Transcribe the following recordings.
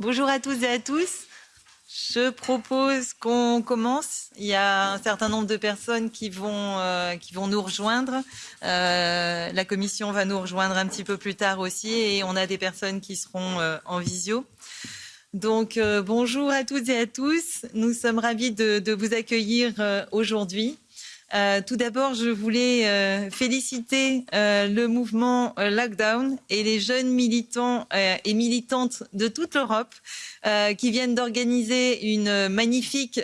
Bonjour à tous et à tous. Je propose qu'on commence. Il y a un certain nombre de personnes qui vont, euh, qui vont nous rejoindre. Euh, la commission va nous rejoindre un petit peu plus tard aussi et on a des personnes qui seront euh, en visio. Donc bonjour à toutes et à tous. Nous sommes ravis de, vous accueillir aujourd'hui. Euh, tout d'abord, je voulais euh, féliciter euh, le mouvement euh, Lockdown et les jeunes militants euh, et militantes de toute l'Europe euh, qui viennent d'organiser une magnifique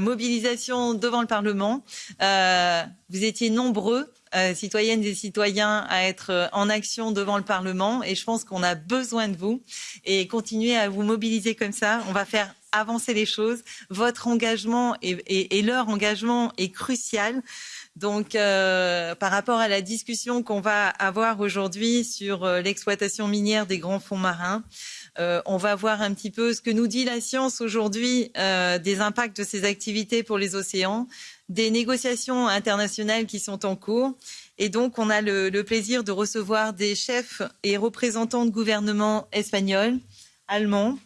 mobilisation devant le Parlement. vous étiez nombreux, citoyennes et citoyens, à être en action devant le Parlement et je pense qu'on a besoin de vous et continuez à vous mobiliser comme ça. On va faire avancer les choses. Votre engagement et, leur engagement est crucial. Donc, euh, par rapport à la discussion qu'on va avoir aujourd'hui sur euh, l'exploitation minière des grands fonds marins, euh, on va voir un petit peu ce que nous dit la science aujourd'hui des impacts de ces activités pour les océans, des négociations internationales qui sont en cours. Et donc, on a le, le plaisir de recevoir des chefs et représentants de gouvernements espagnols, allemands,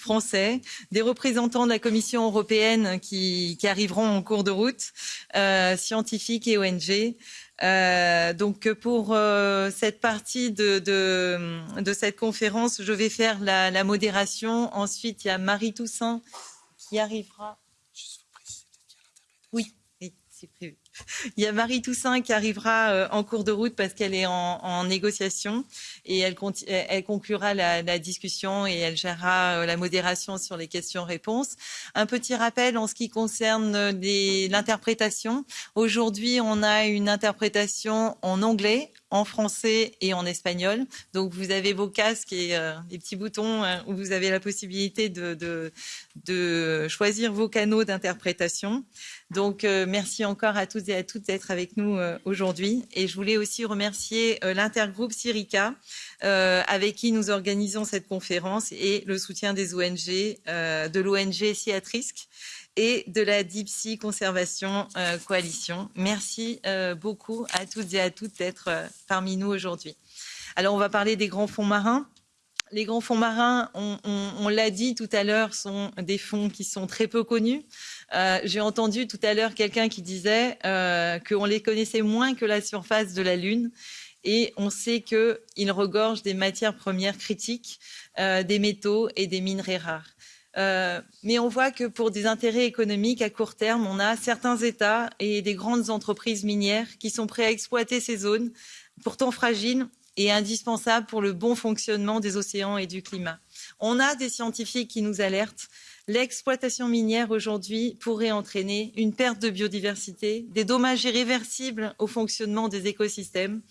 français, des représentants de la Commission européenne qui, qui arriveront en cours de route, euh, scientifiques et ONG. Euh, donc pour euh, cette partie de, de, de, cette conférence, je vais faire la, la modération. Ensuite, il y a Marie Toussaint qui arrivera. Oui, oui c'est prévu. Il y a Marie Toussaint qui arrivera euh, en cours de route parce qu'elle est en, négociation et elle, conclura la, discussion et elle gérera euh, la modération sur les questions-réponses. Un petit rappel en ce qui concerne l'interprétation. Aujourd'hui, on a une interprétation en anglais, en français et en espagnol. Donc vous avez vos casques et euh, les petits boutons euh, où vous avez la possibilité de, de, de choisir vos canaux d'interprétation. Donc euh, merci encore à toutes et à toutes d'être avec nous euh, aujourd'hui. Et je voulais aussi remercier euh, l'intergroupe Sirica avec qui nous organisons cette conférence et le soutien des ONG, de l'ONG Ciatrisk et de la Deep Sea Conservation euh, Coalition. Merci euh, beaucoup à toutes et à toutes d'être euh, parmi nous aujourd'hui. Alors, on va parler des grands fonds marins. Les grands fonds marins, on, l'a dit tout à l'heure, sont des fonds qui sont très peu connus. J'ai entendu tout à l'heure quelqu'un qui disait euh, qu'on les connaissait moins que la surface de la Lune. Et on sait qu'ils regorgent des matières premières critiques, des métaux et des minerais rares. Euh, mais on voit que pour des intérêts économiques à court terme, on a certains États et des grandes entreprises minières qui sont prêts à exploiter ces zones, pourtant fragiles et indispensables pour le bon fonctionnement des océans et du climat. On a des scientifiques qui nous alertent. L'exploitation minière aujourd'hui pourrait entraîner une perte de biodiversité, des dommages irréversibles au fonctionnement des écosystèmes,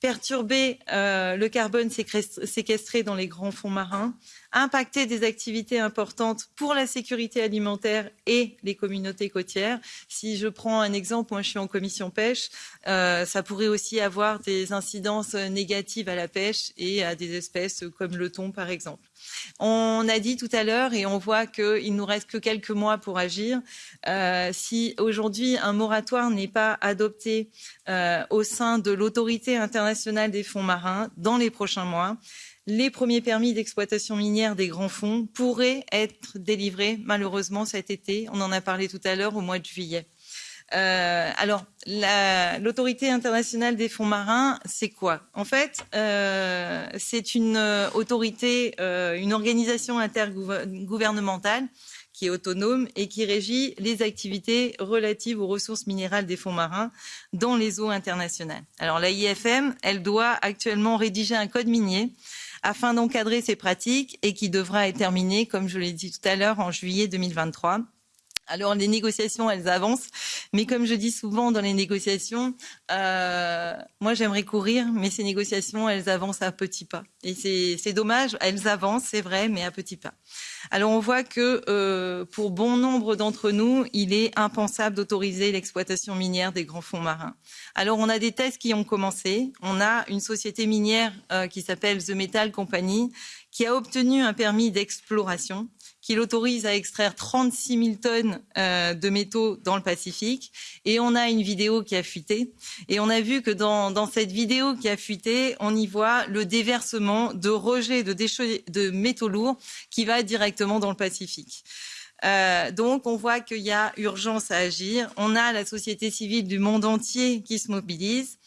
perturber euh, le carbone séquestré dans les grands fonds marins, impacter des activités importantes pour la sécurité alimentaire et les communautés côtières. Si je prends un exemple, moi je suis en commission pêche, euh, ça pourrait aussi avoir des incidences négatives à la pêche et à des espèces comme le thon par exemple. On a dit tout à l'heure, et on voit qu'il nous reste que quelques mois pour agir, euh, si aujourd'hui un moratoire n'est pas adopté euh, au sein de l'autorité internationale des fonds marins dans les prochains mois, les premiers permis d'exploitation minière des grands fonds pourraient être délivrés malheureusement cet été. On en a parlé tout à l'heure au mois de juillet. Euh, alors, l'autorité internationale des fonds marins, c'est quoi? En fait, euh, c'est une euh, autorité, une organisation intergouvernementale qui est autonome et qui régit les activités relatives aux ressources minérales des fonds marins dans les eaux internationales. Alors, la IFM, elle doit actuellement rédiger un code minier afin d'encadrer ces pratiques et qui devra être terminé, comme je l'ai dit tout à l'heure, en juillet 2023. Alors les négociations, elles avancent, mais comme je dis souvent dans les négociations, euh, moi j'aimerais courir, mais ces négociations, elles avancent à petits pas. Et c'est dommage, elles avancent, c'est vrai, mais à petits pas. Alors on voit que euh, pour bon nombre d'entre nous, il est impensable d'autoriser l'exploitation minière des grands fonds marins. Alors on a des tests qui ont commencé. On a une société minière euh, qui s'appelle The Metal Company qui a obtenu un permis d'exploration qui l'autorise à extraire 36 000 tonnes euh, de métaux dans le Pacifique. Et on a une vidéo qui a fuité. Et on a vu que dans, dans cette vidéo qui a fuité, on y voit le déversement de rejets de, déchets, de métaux lourds qui va directement dans le Pacifique. Euh, donc, on voit qu'il y a urgence à agir. On a la société civile du monde entier qui se mobilise.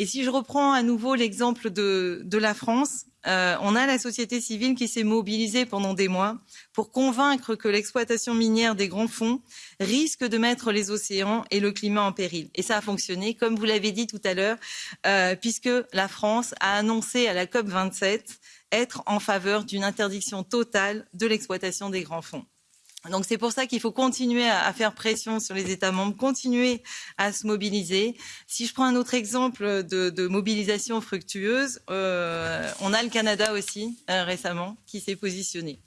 Et si je reprends à nouveau l'exemple de, la France, euh, on a la société civile qui s'est mobilisée pendant des mois pour convaincre que l'exploitation minière des grands fonds risque de mettre les océans et le climat en péril. Et ça a fonctionné, comme vous l'avez dit tout à l'heure, euh, puisque la France a annoncé à la COP 27 être en faveur d'une interdiction totale de l'exploitation des grands fonds. Donc c'est pour ça qu'il faut continuer à, faire pression sur les États membres, continuer à se mobiliser. Si je prends un autre exemple de, mobilisation fructueuse, euh, on a le Canada aussi euh, récemment qui s'est positionné.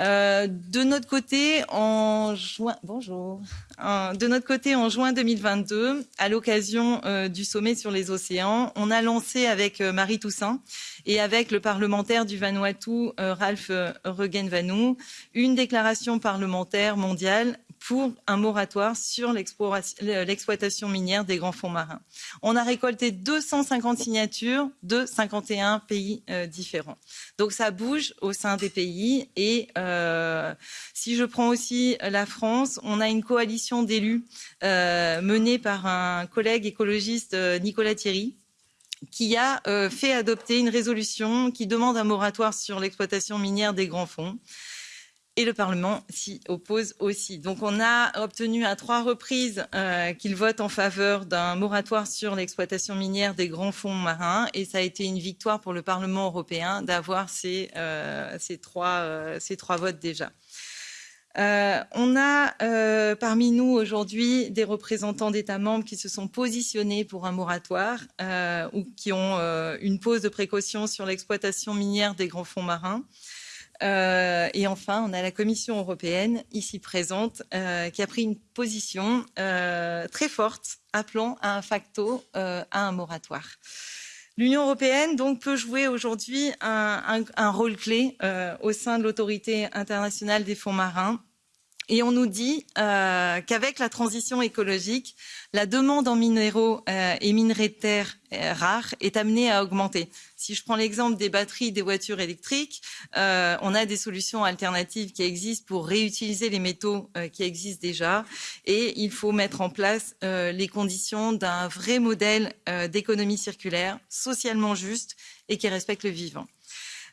Euh, de notre côté, en juin, bonjour. Euh, 2022, à l'occasion euh, du sommet sur les océans, on a lancé avec Marie Toussaint et avec le parlementaire du Vanuatu, Ralph Regenvanu, une déclaration parlementaire mondiale pour un moratoire sur l'exploitation minière des grands fonds marins. On a récolté 250 signatures de 51 pays euh, différents. Donc ça bouge au sein des pays. Et euh, si je prends aussi la France, on a une coalition d'élus euh, menée par un collègue écologiste, Nicolas Thierry, qui a fait adopter une résolution qui demande un moratoire sur l'exploitation minière des grands fonds et le Parlement s'y oppose aussi. Donc on a obtenu à trois reprises euh, qu'il vote en faveur d'un moratoire sur l'exploitation minière des grands fonds marins et ça a été une victoire pour le Parlement européen d'avoir ces, euh, euh, ces trois votes déjà. On a parmi nous aujourd'hui des représentants d'États membres qui se sont positionnés pour un moratoire ou qui ont une pause de précaution sur l'exploitation minière des grands fonds marins. Euh, et enfin, on a la Commission européenne, ici présente, euh, qui a pris une position euh, très forte, appelant à un facto à un moratoire. L'Union européenne donc peut jouer aujourd'hui un, rôle clé au sein de l'autorité internationale des fonds marins et on nous dit euh, qu'avec la transition écologique, la demande en minéraux euh, et minerais de terre euh, rares est amenée à augmenter. Si je prends l'exemple des batteries des voitures électriques, on a des solutions alternatives qui existent pour réutiliser les métaux qui existent déjà. Et il faut mettre en place les conditions d'un vrai modèle d'économie circulaire, socialement juste et qui respecte le vivant.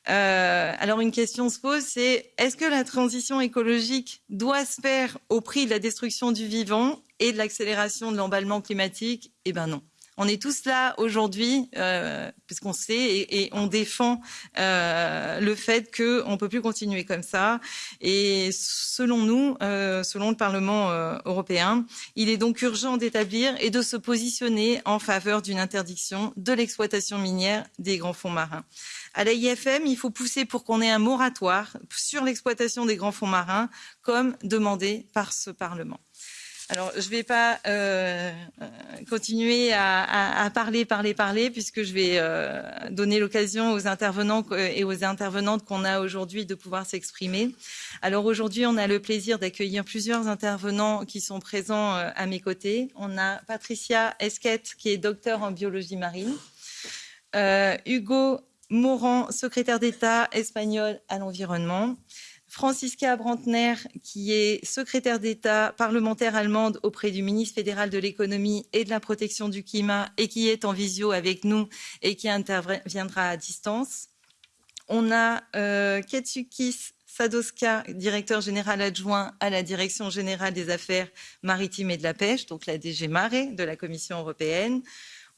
Euh, alors une question se pose, c'est est-ce que la transition écologique doit se faire au prix de la destruction du vivant et de l'accélération de l'emballement climatique? Eh bien non. On est tous là aujourd'hui, euh, puisqu'on sait et, on défend euh, le fait qu'on ne peut plus continuer comme ça. Et selon nous, euh, selon le Parlement européen, il est donc urgent d'établir et de se positionner en faveur d'une interdiction de l'exploitation minière des grands fonds marins. À l'AIFM, il faut pousser pour qu'on ait un moratoire sur l'exploitation des grands fonds marins, comme demandé par ce Parlement. Alors, je ne vais pas euh, continuer à, parler, parler, parler, puisque je vais euh, donner l'occasion aux intervenants et aux intervenantes qu'on a aujourd'hui de pouvoir s'exprimer. Alors aujourd'hui, on a le plaisir d'accueillir plusieurs intervenants qui sont présents euh, à mes côtés. On a Patricia Esquette, qui est docteur en biologie marine. Euh, Hugo Morand, secrétaire d'État espagnol à l'environnement. Franziska Brantner, qui est secrétaire d'État parlementaire allemande auprès du ministre fédéral de l'économie et de la protection du climat et qui est en visio avec nous et qui interviendra à distance. On a euh, Ketsukis Sadoska, directeur général adjoint à la Direction générale des affaires maritimes et de la pêche, donc la DG Mare de la Commission européenne.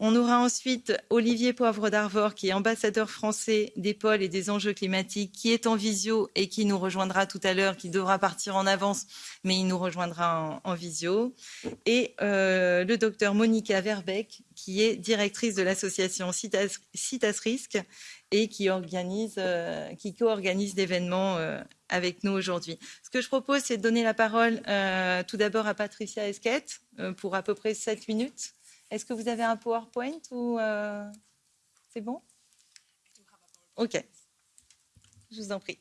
On aura ensuite Olivier Poivre d'Arvor, qui est ambassadeur français des pôles et des enjeux climatiques, qui est en visio et qui nous rejoindra tout à l'heure, qui devra partir en avance, mais il nous rejoindra en, visio. Et euh, le docteur Monica Verbeck, qui est directrice de l'association Citas, Citas Risque et qui organise, euh, qui co-organise l'événement euh, avec nous aujourd'hui. Ce que je propose, c'est de donner la parole tout d'abord à Patricia Esquette pour à peu près 7 minutes. Est-ce que vous avez un PowerPoint ou euh... c'est bon? Ok. Je vous en prie.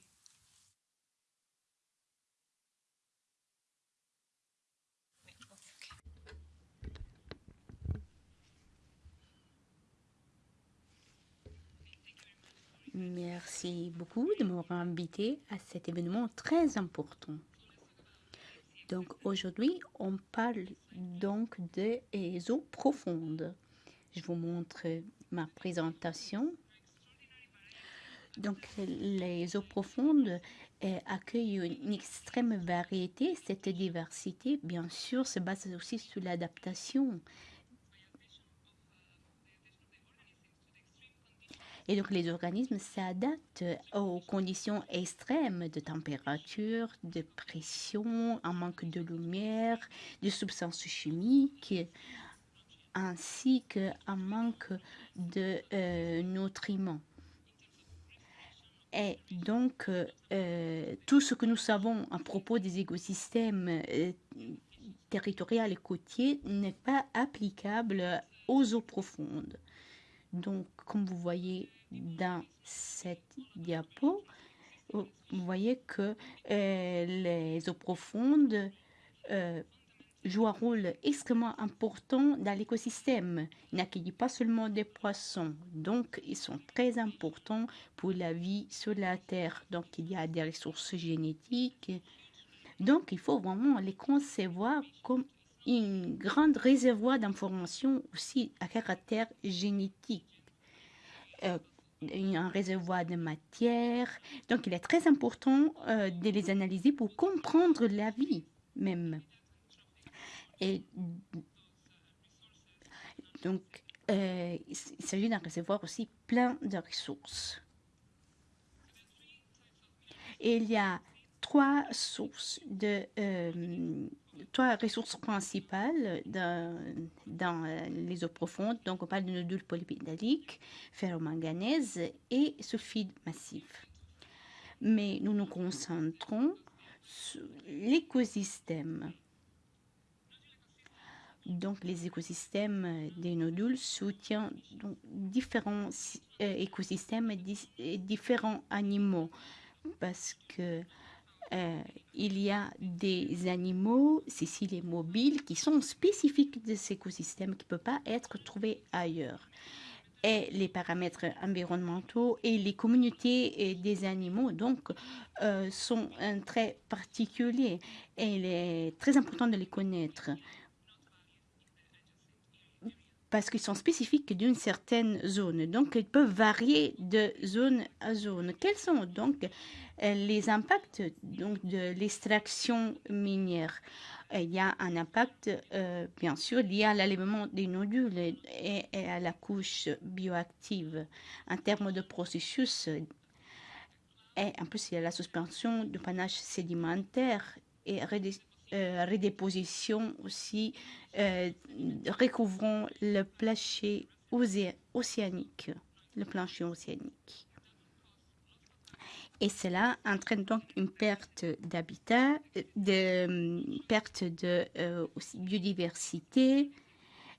Merci beaucoup de m'avoir invité à cet événement très important. Donc aujourd'hui, on parle donc des eaux profondes. Je vous montre ma présentation. Donc les eaux profondes eh, accueillent une extrême variété. Cette diversité, bien sûr, se base aussi sur l'adaptation Et donc les organismes s'adaptent aux conditions extrêmes de température, de pression, un manque de lumière, de substances chimiques, ainsi qu'un manque de euh, nutriments. Et donc, euh, tout ce que nous savons à propos des écosystèmes euh, territoriaux et côtiers n'est pas applicable aux eaux profondes. Donc, comme vous voyez dans cette diapo, vous voyez que euh, les eaux profondes euh, jouent un rôle extrêmement important dans l'écosystème. Ils n'accueillent pas seulement des poissons, donc ils sont très importants pour la vie sur la Terre. Donc il y a des ressources génétiques. Donc il faut vraiment les concevoir comme une grande réservoir d'informations aussi à caractère génétique. Euh, un réservoir de matière. Donc, il est très important euh, de les analyser pour comprendre la vie même. Donc, euh, il s'agit d'un réservoir aussi plein de ressources. Et il y a trois sources de euh, trois ressources principales dans, dans, euh, les eaux profondes. Donc, on parle de nodules polypédaliques, ferromanganèse et sulfide massif. Mais nous nous concentrons sur l'écosystème. Donc, les écosystèmes des nodules soutiennent donc, différents euh, écosystèmes et différents animaux parce que euh, il y a des animaux sessiles et mobiles qui sont spécifiques de ces écosystèmes qui ne peuvent pas être trouvés ailleurs. Et les paramètres environnementaux et les communautés des animaux donc euh, sont très particuliers et il est très important de les connaître parce qu'ils sont spécifiques d'une certaine zone. Donc, ils peuvent varier de zone à zone. Quels sont donc euh, les impacts donc, de l'extraction minière? Euh, Il y a un impact, euh, bien sûr, lié à l'aliment des nodules et, à la couche bioactive en termes de processus. Et en plus, il y a la suspension du panache sédimentaire et euh, redéposition aussi, euh, recouvrant le plancher océanique, le plancher océanique. Et cela entraîne donc une perte d'habitat, de perte de euh, biodiversité,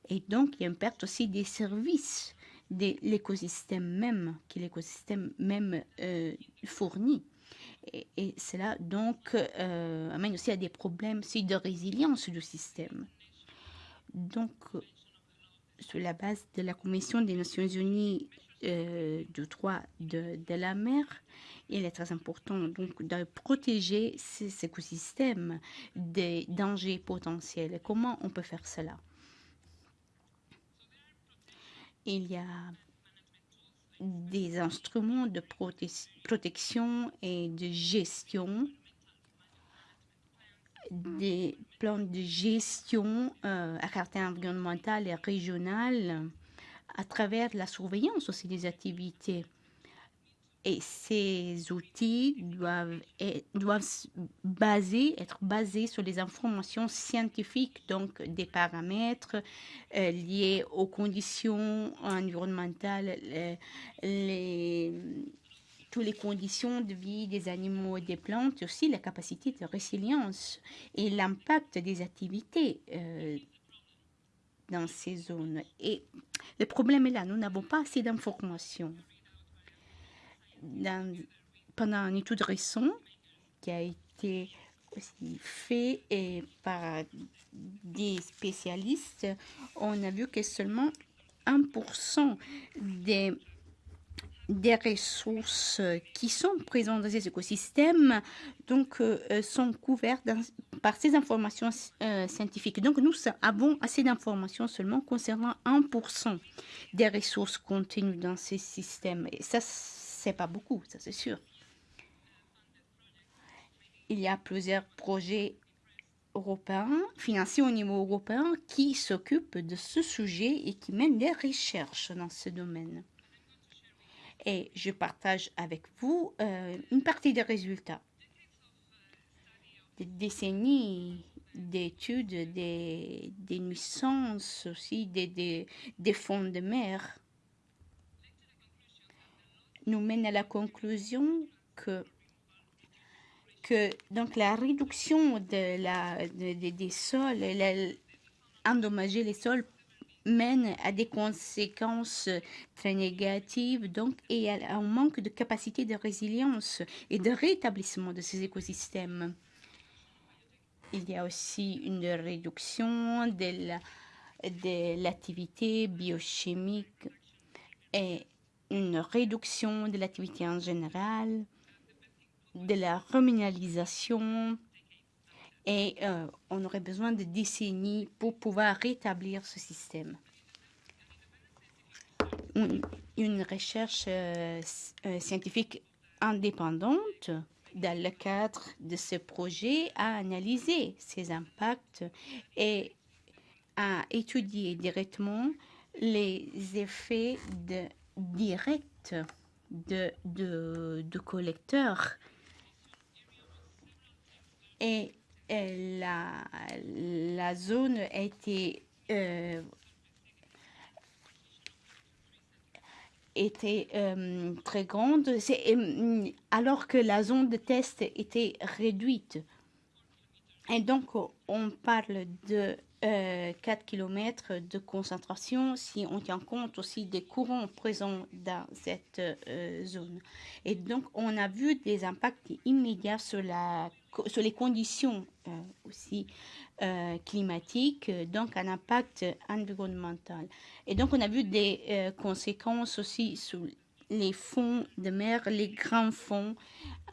et donc il y a une perte aussi des services de l'écosystème même, que l'écosystème même euh, fournit. Et, cela donc euh, amène aussi à des problèmes de résilience du système. Donc, sur la base de la Commission des Nations Unies euh, du droit de, de, la mer, il est très important donc de protéger ces écosystèmes des dangers potentiels. Comment on peut faire cela? Il y a des instruments de protection et de gestion, des plans de gestion euh, à caractère environnemental et régional à travers la surveillance aussi des activités et ces outils doivent, être, basés sur les informations scientifiques, donc des paramètres euh, liés aux conditions environnementales, les, les, toutes les conditions de vie des animaux et des plantes, aussi la capacité de résilience et l'impact des activités euh, dans ces zones. Et le problème est là, nous n'avons pas assez d'informations pendant une étude récente qui a été fait et par des spécialistes, on a vu que seulement 1% des des ressources qui sont présentes dans ces écosystèmes donc, euh, sont couvertes par ces informations euh, scientifiques. Donc, nous avons assez d'informations seulement concernant 1% des ressources contenues dans ces systèmes. C'est pas beaucoup, ça c'est sûr. Il y a plusieurs projets européens, financés au niveau européen, qui s'occupent de ce sujet et qui mènent des recherches dans ce domaine et je partage avec vous euh, une partie des résultats. Des décennies d'études, des, nuisances aussi, des fonds de mer nous mènent à la conclusion que que donc la réduction de la, de, des sols, la, endommager les sols mène à des conséquences très négatives donc, et à un manque de capacité de résilience et de rétablissement de ces écosystèmes. Il y a aussi une réduction de l'activité biochimique et une réduction de l'activité en général, de la reminalisation, et euh, on aurait besoin de décennies pour pouvoir rétablir ce système. Une, recherche euh, euh, scientifique indépendante dans le cadre de ce projet a analysé ces impacts et a étudié directement les effets de, directs de, de, de collecteurs et la, la zone a été euh, était euh, très grande, euh, alors que la zone de test était réduite. Et donc, on parle de 4 km de concentration si on tient compte aussi des courants présents dans cette zone. Et donc, on a vu des impacts immédiats sur les conditions euh, aussi euh, climatiques, donc un impact environnemental. Et donc on a vu des euh, conséquences aussi sur les fonds de mer, les grands fonds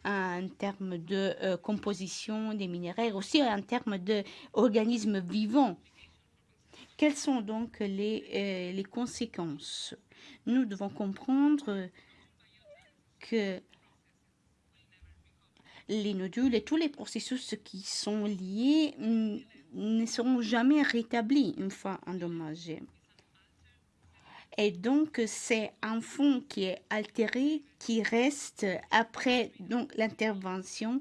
en termes de composition des minéraux, aussi en termes d'organismes vivants. Quelles sont donc les, les conséquences? Nous devons comprendre que les nodules et tous les processus qui sont liés ne seront jamais rétablis une fois endommagés. Et donc, c'est un fond qui est altéré, qui reste après l'intervention.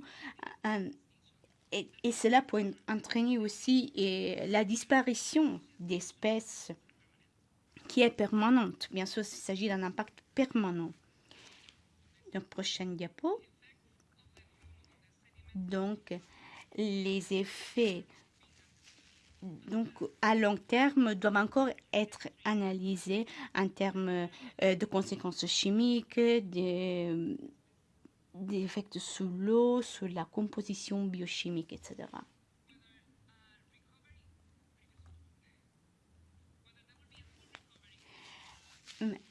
Euh, et, cela peut entraîner aussi et la disparition d'espèces qui est permanente. Bien sûr, il s'agit d'un impact permanent. Donc, prochaine diapo. Donc, les effets donc, à long terme doivent encore être analysés en termes euh, de conséquences chimiques, des, sous l'eau, sur la composition biochimique, etc.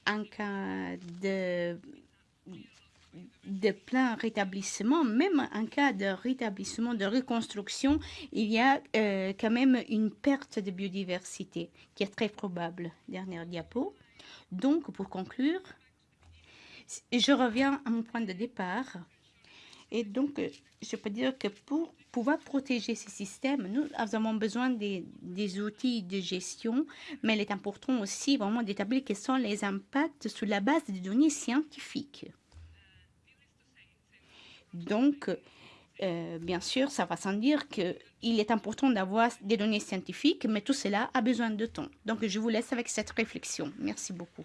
En cas de de plein rétablissement, même en cas de rétablissement, de reconstruction, il y a euh, quand même une perte de biodiversité qui est très probable. Dernière diapo. Donc, pour conclure, je reviens à mon point de départ. Et donc, je peux dire que pour pouvoir protéger ces systèmes, nous avons besoin des, des outils de gestion, mais il est important aussi vraiment d'établir quels sont les impacts sur la base des données scientifiques. Donc, euh, bien sûr, ça va sans dire qu'il est important d'avoir des données scientifiques, mais tout cela a besoin de temps. Donc, je vous laisse avec cette réflexion. Merci beaucoup.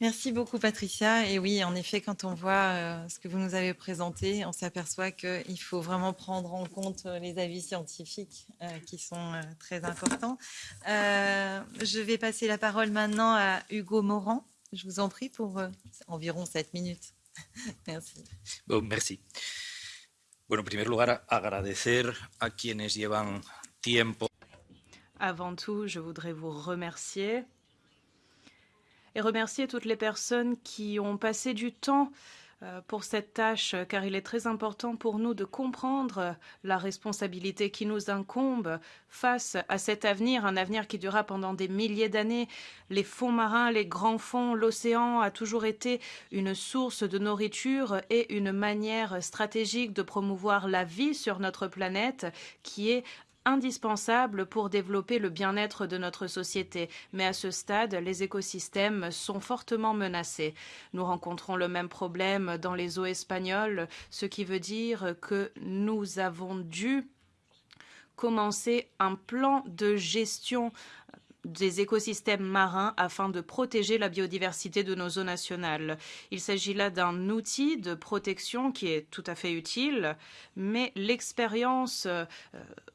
Merci beaucoup, Patricia. Et oui, en effet, quand on voit euh, ce que vous nous avez présenté, on s'aperçoit qu'il faut vraiment prendre en compte euh, les avis scientifiques qui sont très importants. Je vais passer la parole maintenant à Hugo Morand. Je vous en prie pour euh, environ 7 minutes. Merci. Bon, merci. Bueno, en primer lugar, agradecer a quienes llevan tiempo. Avant tout, je voudrais vous remercier et remercier toutes les personnes qui ont passé du temps pour cette tâche, car il est très important pour nous de comprendre la responsabilité qui nous incombe face à cet avenir, un avenir qui durera pendant des milliers d'années. Les fonds marins, les grands fonds, l'océan a toujours été une source de nourriture et une manière stratégique de promouvoir la vie sur notre planète qui est indispensable pour développer le bien-être de notre société. Mais à ce stade, les écosystèmes sont fortement menacés. Nous rencontrons le même problème dans les eaux espagnoles, ce qui veut dire que nous avons dû commencer un plan de gestion des écosystèmes marins afin de protéger la biodiversité de nos eaux nationales. Il s'agit là d'un outil de protection qui est tout à fait utile, mais l'expérience euh,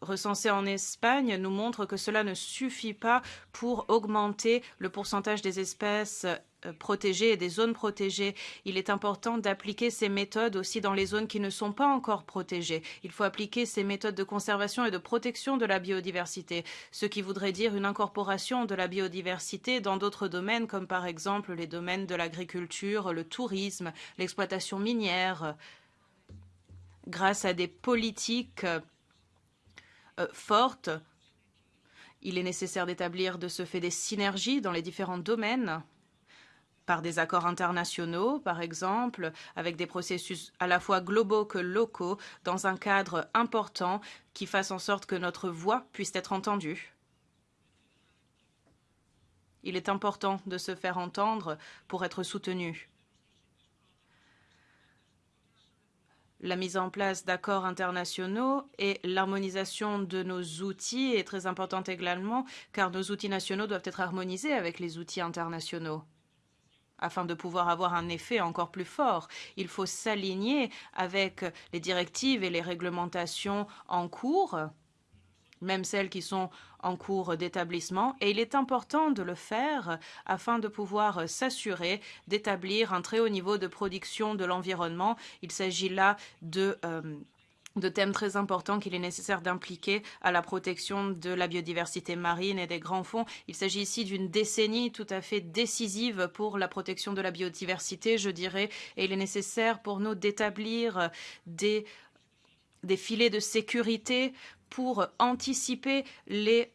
recensée en Espagne nous montre que cela ne suffit pas pour augmenter le pourcentage des espèces protégées et des zones protégées. Il est important d'appliquer ces méthodes aussi dans les zones qui ne sont pas encore protégées. Il faut appliquer ces méthodes de conservation et de protection de la biodiversité, ce qui voudrait dire une incorporation de la biodiversité dans d'autres domaines, comme par exemple les domaines de l'agriculture, le tourisme, l'exploitation minière, grâce à des politiques euh, fortes. Il est nécessaire d'établir de ce fait des synergies dans les différents domaines par des accords internationaux, par exemple, avec des processus à la fois globaux que locaux, dans un cadre important qui fasse en sorte que notre voix puisse être entendue. Il est important de se faire entendre pour être soutenu. La mise en place d'accords internationaux et l'harmonisation de nos outils est très importante également, car nos outils nationaux doivent être harmonisés avec les outils internationaux afin de pouvoir avoir un effet encore plus fort. Il faut s'aligner avec les directives et les réglementations en cours, même celles qui sont en cours d'établissement, et il est important de le faire afin de pouvoir s'assurer d'établir un très haut niveau de production de l'environnement. Il s'agit là de euh, de thèmes très importants qu'il est nécessaire d'impliquer à la protection de la biodiversité marine et des grands fonds. Il s'agit ici d'une décennie tout à fait décisive pour la protection de la biodiversité, je dirais, et il est nécessaire pour nous d'établir des, des filets de sécurité pour anticiper les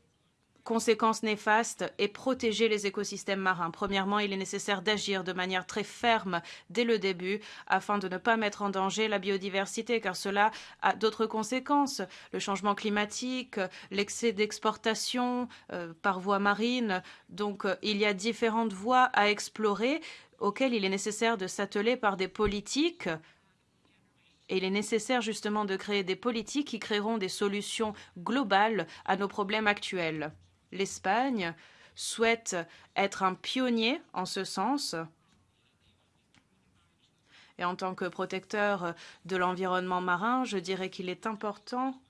conséquences néfastes et protéger les écosystèmes marins. Premièrement, il est nécessaire d'agir de manière très ferme dès le début afin de ne pas mettre en danger la biodiversité, car cela a d'autres conséquences. Le changement climatique, l'excès d'exportation euh, par voie marine. Donc, euh, il y a différentes voies à explorer auxquelles il est nécessaire de s'atteler par des politiques et il est nécessaire justement de créer des politiques qui créeront des solutions globales à nos problèmes actuels l'Espagne souhaite être un pionnier en ce sens. Et en tant que protecteur de l'environnement marin, je dirais qu'il est important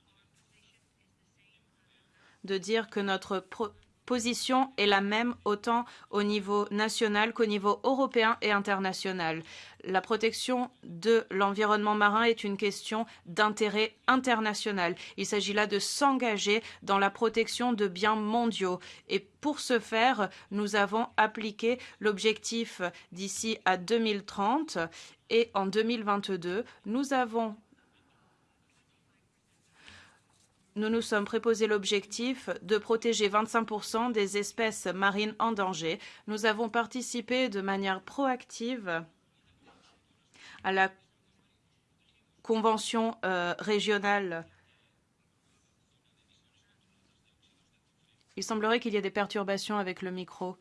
de dire que notre position est la même autant au niveau national qu'au niveau européen et international. La protection de l'environnement marin est une question d'intérêt international. Il s'agit là de s'engager dans la protection de biens mondiaux. Et pour ce faire, nous avons appliqué l'objectif d'ici à 2030 et en 2022, nous avons nous nous sommes préposé l'objectif de protéger 25% des espèces marines en danger. Nous avons participé de manière proactive à la convention euh, régionale. Il semblerait qu'il y ait des perturbations avec le micro.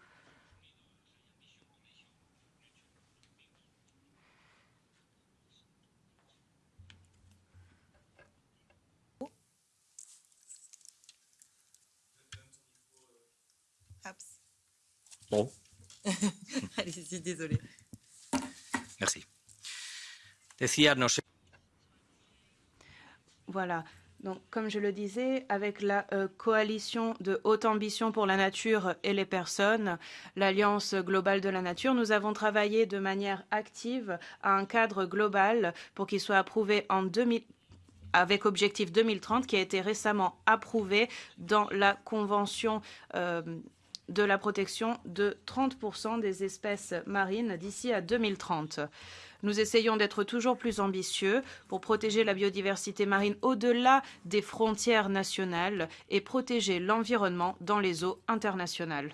Bon, Allez-y, désolé. Merci. Voilà. Donc, comme je le disais, avec la euh, coalition de haute ambition pour la nature et les personnes, l'Alliance globale de la nature, nous avons travaillé de manière active à un cadre global pour qu'il soit approuvé en 2000, avec objectif 2030, qui a été récemment approuvé dans la Convention euh, de la protection de 30% des espèces marines d'ici à 2030. Nous essayons d'être toujours plus ambitieux pour protéger la biodiversité marine au-delà des frontières nationales et protéger l'environnement dans les eaux internationales.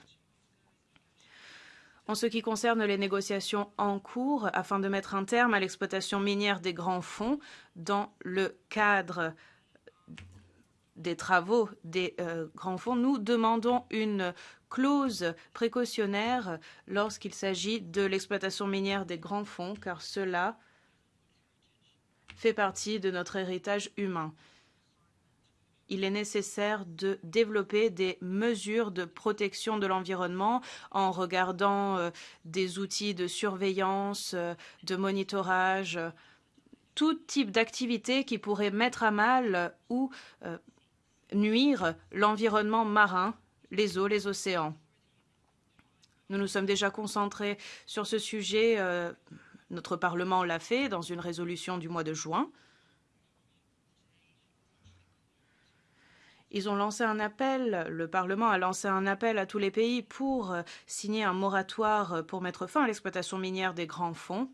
En ce qui concerne les négociations en cours afin de mettre un terme à l'exploitation minière des grands fonds dans le cadre des travaux des euh, grands fonds, nous demandons une clause précautionnaire lorsqu'il s'agit de l'exploitation minière des grands fonds, car cela fait partie de notre héritage humain. Il est nécessaire de développer des mesures de protection de l'environnement en regardant euh, des outils de surveillance, euh, de monitorage, tout type d'activité qui pourrait mettre à mal ou euh, nuire l'environnement marin les eaux, les océans. Nous nous sommes déjà concentrés sur ce sujet. Euh, notre Parlement l'a fait dans une résolution du mois de juin. Ils ont lancé un appel, le Parlement a lancé un appel à tous les pays pour euh, signer un moratoire euh, pour mettre fin à l'exploitation minière des grands fonds.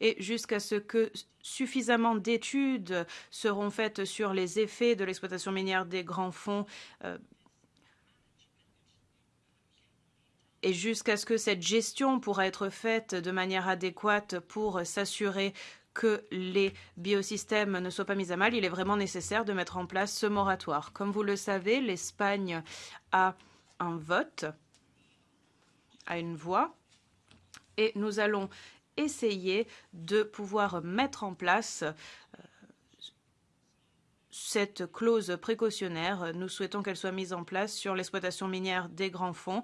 Et jusqu'à ce que suffisamment d'études seront faites sur les effets de l'exploitation minière des grands fonds et jusqu'à ce que cette gestion pourra être faite de manière adéquate pour s'assurer que les biosystèmes ne soient pas mis à mal, il est vraiment nécessaire de mettre en place ce moratoire. Comme vous le savez, l'Espagne a un vote, a une voix, et nous allons essayer de pouvoir mettre en place euh, cette clause précautionnaire. Nous souhaitons qu'elle soit mise en place sur l'exploitation minière des grands fonds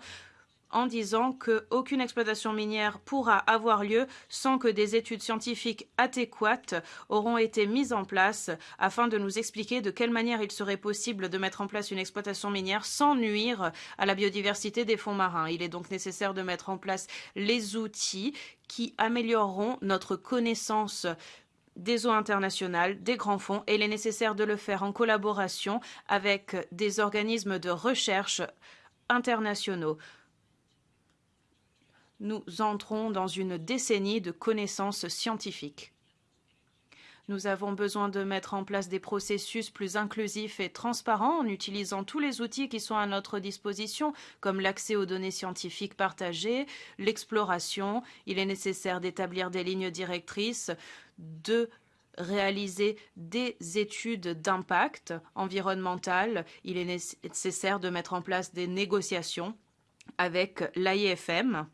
en disant qu'aucune exploitation minière pourra avoir lieu sans que des études scientifiques adéquates auront été mises en place afin de nous expliquer de quelle manière il serait possible de mettre en place une exploitation minière sans nuire à la biodiversité des fonds marins. Il est donc nécessaire de mettre en place les outils qui amélioreront notre connaissance des eaux internationales, des grands fonds, et il est nécessaire de le faire en collaboration avec des organismes de recherche internationaux nous entrons dans une décennie de connaissances scientifiques. Nous avons besoin de mettre en place des processus plus inclusifs et transparents en utilisant tous les outils qui sont à notre disposition, comme l'accès aux données scientifiques partagées, l'exploration. Il est nécessaire d'établir des lignes directrices, de réaliser des études d'impact environnemental. Il est nécessaire de mettre en place des négociations avec l'AIFM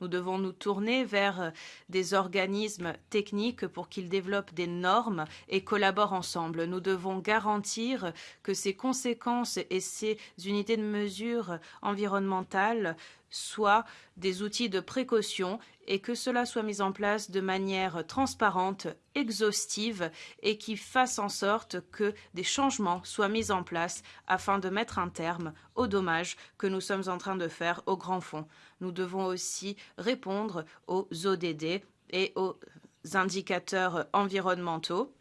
nous devons nous tourner vers euh, des organismes techniques pour qu'ils développent des normes et collaborent ensemble. Nous devons garantir que ces conséquences et ces unités de mesure environnementales soient des outils de précaution et que cela soit mis en place de manière transparente, exhaustive et qui fasse en sorte que des changements soient mis en place afin de mettre un terme aux dommages que nous sommes en train de faire au grand fond. Nous devons aussi répondre aux ODD et aux indicateurs environnementaux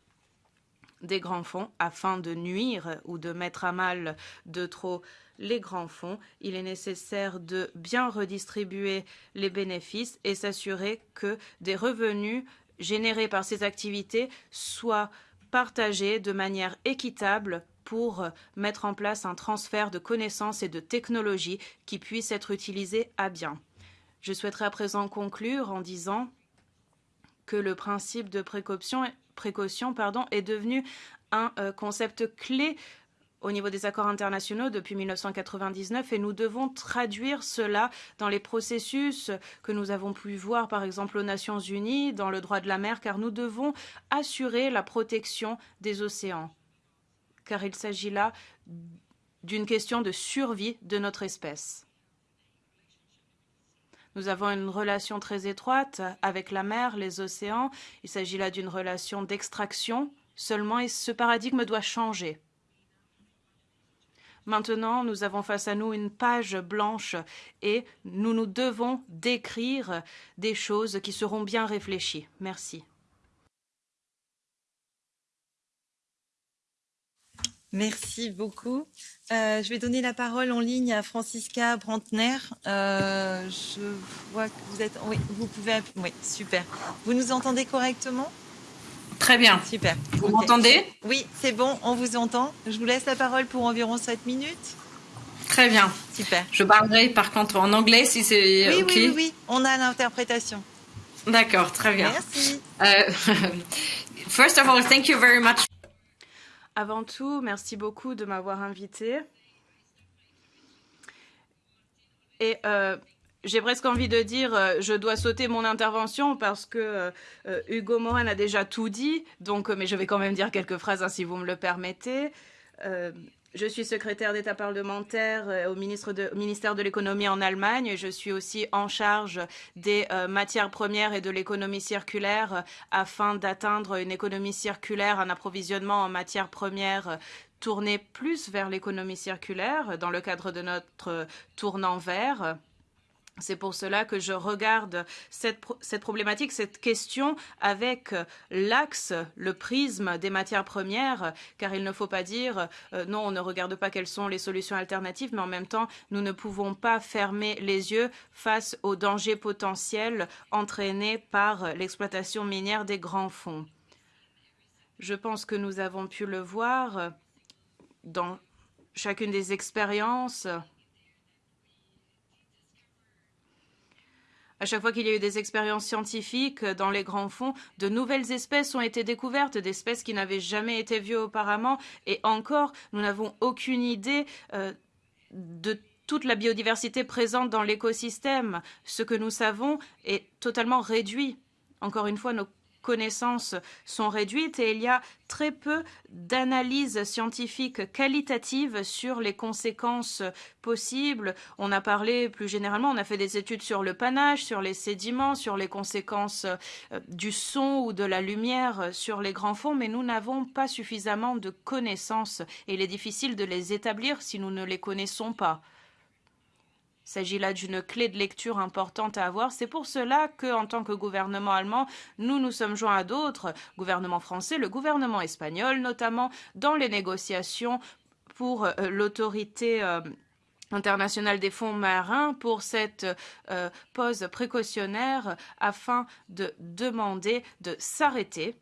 des grands fonds afin de nuire ou de mettre à mal de trop les grands fonds. Il est nécessaire de bien redistribuer les bénéfices et s'assurer que des revenus générés par ces activités soient partagés de manière équitable pour mettre en place un transfert de connaissances et de technologies qui puissent être utilisées à bien. Je souhaiterais à présent conclure en disant que le principe de précaution, précaution pardon, est devenu un euh, concept clé au niveau des accords internationaux depuis 1999 et nous devons traduire cela dans les processus que nous avons pu voir par exemple aux Nations Unies dans le droit de la mer car nous devons assurer la protection des océans car il s'agit là d'une question de survie de notre espèce. Nous avons une relation très étroite avec la mer, les océans. Il s'agit là d'une relation d'extraction seulement et ce paradigme doit changer. Maintenant, nous avons face à nous une page blanche et nous nous devons d'écrire des choses qui seront bien réfléchies. Merci. Merci beaucoup. Euh, je vais donner la parole en ligne à Francisca Brantner. Euh, je vois que vous êtes. Oui, vous pouvez. Oui, super. Vous nous entendez correctement? Très bien. Super. Vous okay. m'entendez? Oui, c'est bon, on vous entend. Je vous laisse la parole pour environ 7 minutes. Très bien. Super. Je parlerai par contre en anglais si c'est oui, OK. Oui, oui, oui, on a l'interprétation. D'accord, très bien. Merci. Uh, first of all, thank you very much. Avant tout, merci beaucoup de m'avoir invité. Et euh, j'ai presque envie de dire, euh, je dois sauter mon intervention parce que euh, Hugo Morin a déjà tout dit. Donc, mais je vais quand même dire quelques phrases hein, si vous me le permettez. Je suis secrétaire d'État parlementaire de, au, ministère de l'économie en Allemagne. Je suis aussi en charge des euh, matières premières et de l'économie circulaire afin d'atteindre une économie circulaire, un approvisionnement en matières premières tourné plus vers l'économie circulaire dans le cadre de notre tournant vert. C'est pour cela que je regarde cette, problématique, cette question avec l'axe, le prisme des matières premières, car il ne faut pas dire euh, non, on ne regarde pas quelles sont les solutions alternatives, mais en même temps, nous ne pouvons pas fermer les yeux face aux dangers potentiels entraînés par l'exploitation minière des grands fonds. Je pense que nous avons pu le voir dans chacune des expériences À chaque fois qu'il y a eu des expériences scientifiques dans les grands fonds, de nouvelles espèces ont été découvertes, d'espèces qui n'avaient jamais été vues auparavant. Et encore, nous n'avons aucune idée euh, de toute la biodiversité présente dans l'écosystème. Ce que nous savons est totalement réduit. Encore une fois, nos connaissances sont réduites et il y a très peu d'analyses scientifiques qualitatives sur les conséquences possibles. On a parlé plus généralement, on a fait des études sur le panache, sur les sédiments, sur les conséquences du son ou de la lumière sur les grands fonds, mais nous n'avons pas suffisamment de connaissances et il est difficile de les établir si nous ne les connaissons pas. Il s'agit là d'une clé de lecture importante à avoir. C'est pour cela que, en tant que gouvernement allemand, nous nous sommes joints à d'autres gouvernements français, le gouvernement espagnol notamment, dans les négociations pour euh, l'autorité euh, internationale des fonds marins pour cette euh, pause précautionnaire afin de demander de s'arrêter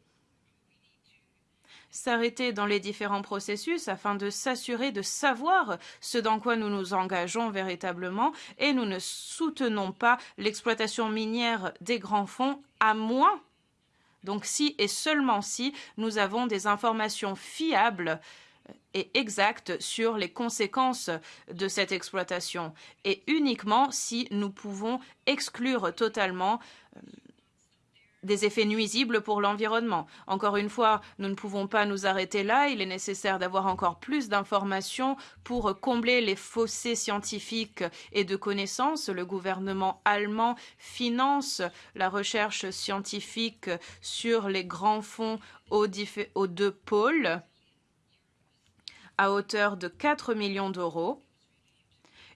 s'arrêter dans les différents processus afin de s'assurer de savoir ce dans quoi nous nous engageons véritablement et nous ne soutenons pas l'exploitation minière des grands fonds à moins. Donc si et seulement si nous avons des informations fiables et exactes sur les conséquences de cette exploitation et uniquement si nous pouvons exclure totalement des effets nuisibles pour l'environnement. Encore une fois, nous ne pouvons pas nous arrêter là. Il est nécessaire d'avoir encore plus d'informations pour combler les fossés scientifiques et de connaissances. Le gouvernement allemand finance la recherche scientifique sur les grands fonds aux, deux pôles à hauteur de 4 millions d'euros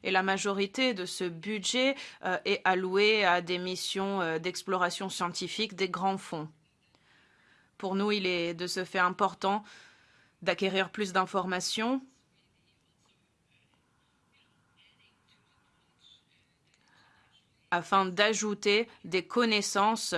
et la majorité de ce budget euh, est allouée à des missions euh, d'exploration scientifique des grands fonds. Pour nous, il est de ce fait important d'acquérir plus d'informations afin d'ajouter des connaissances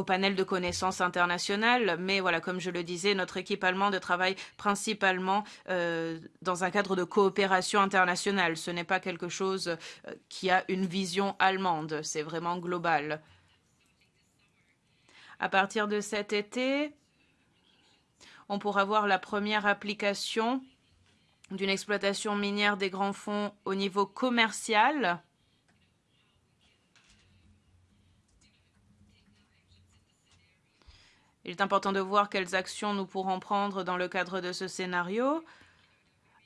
au panel de connaissances internationales. Mais voilà, comme je le disais, notre équipe allemande travaille principalement euh, dans un cadre de coopération internationale. Ce n'est pas quelque chose euh, qui a une vision allemande, c'est vraiment global. À partir de cet été, on pourra voir la première application d'une exploitation minière des grands fonds au niveau commercial Il est important de voir quelles actions nous pourrons prendre dans le cadre de ce scénario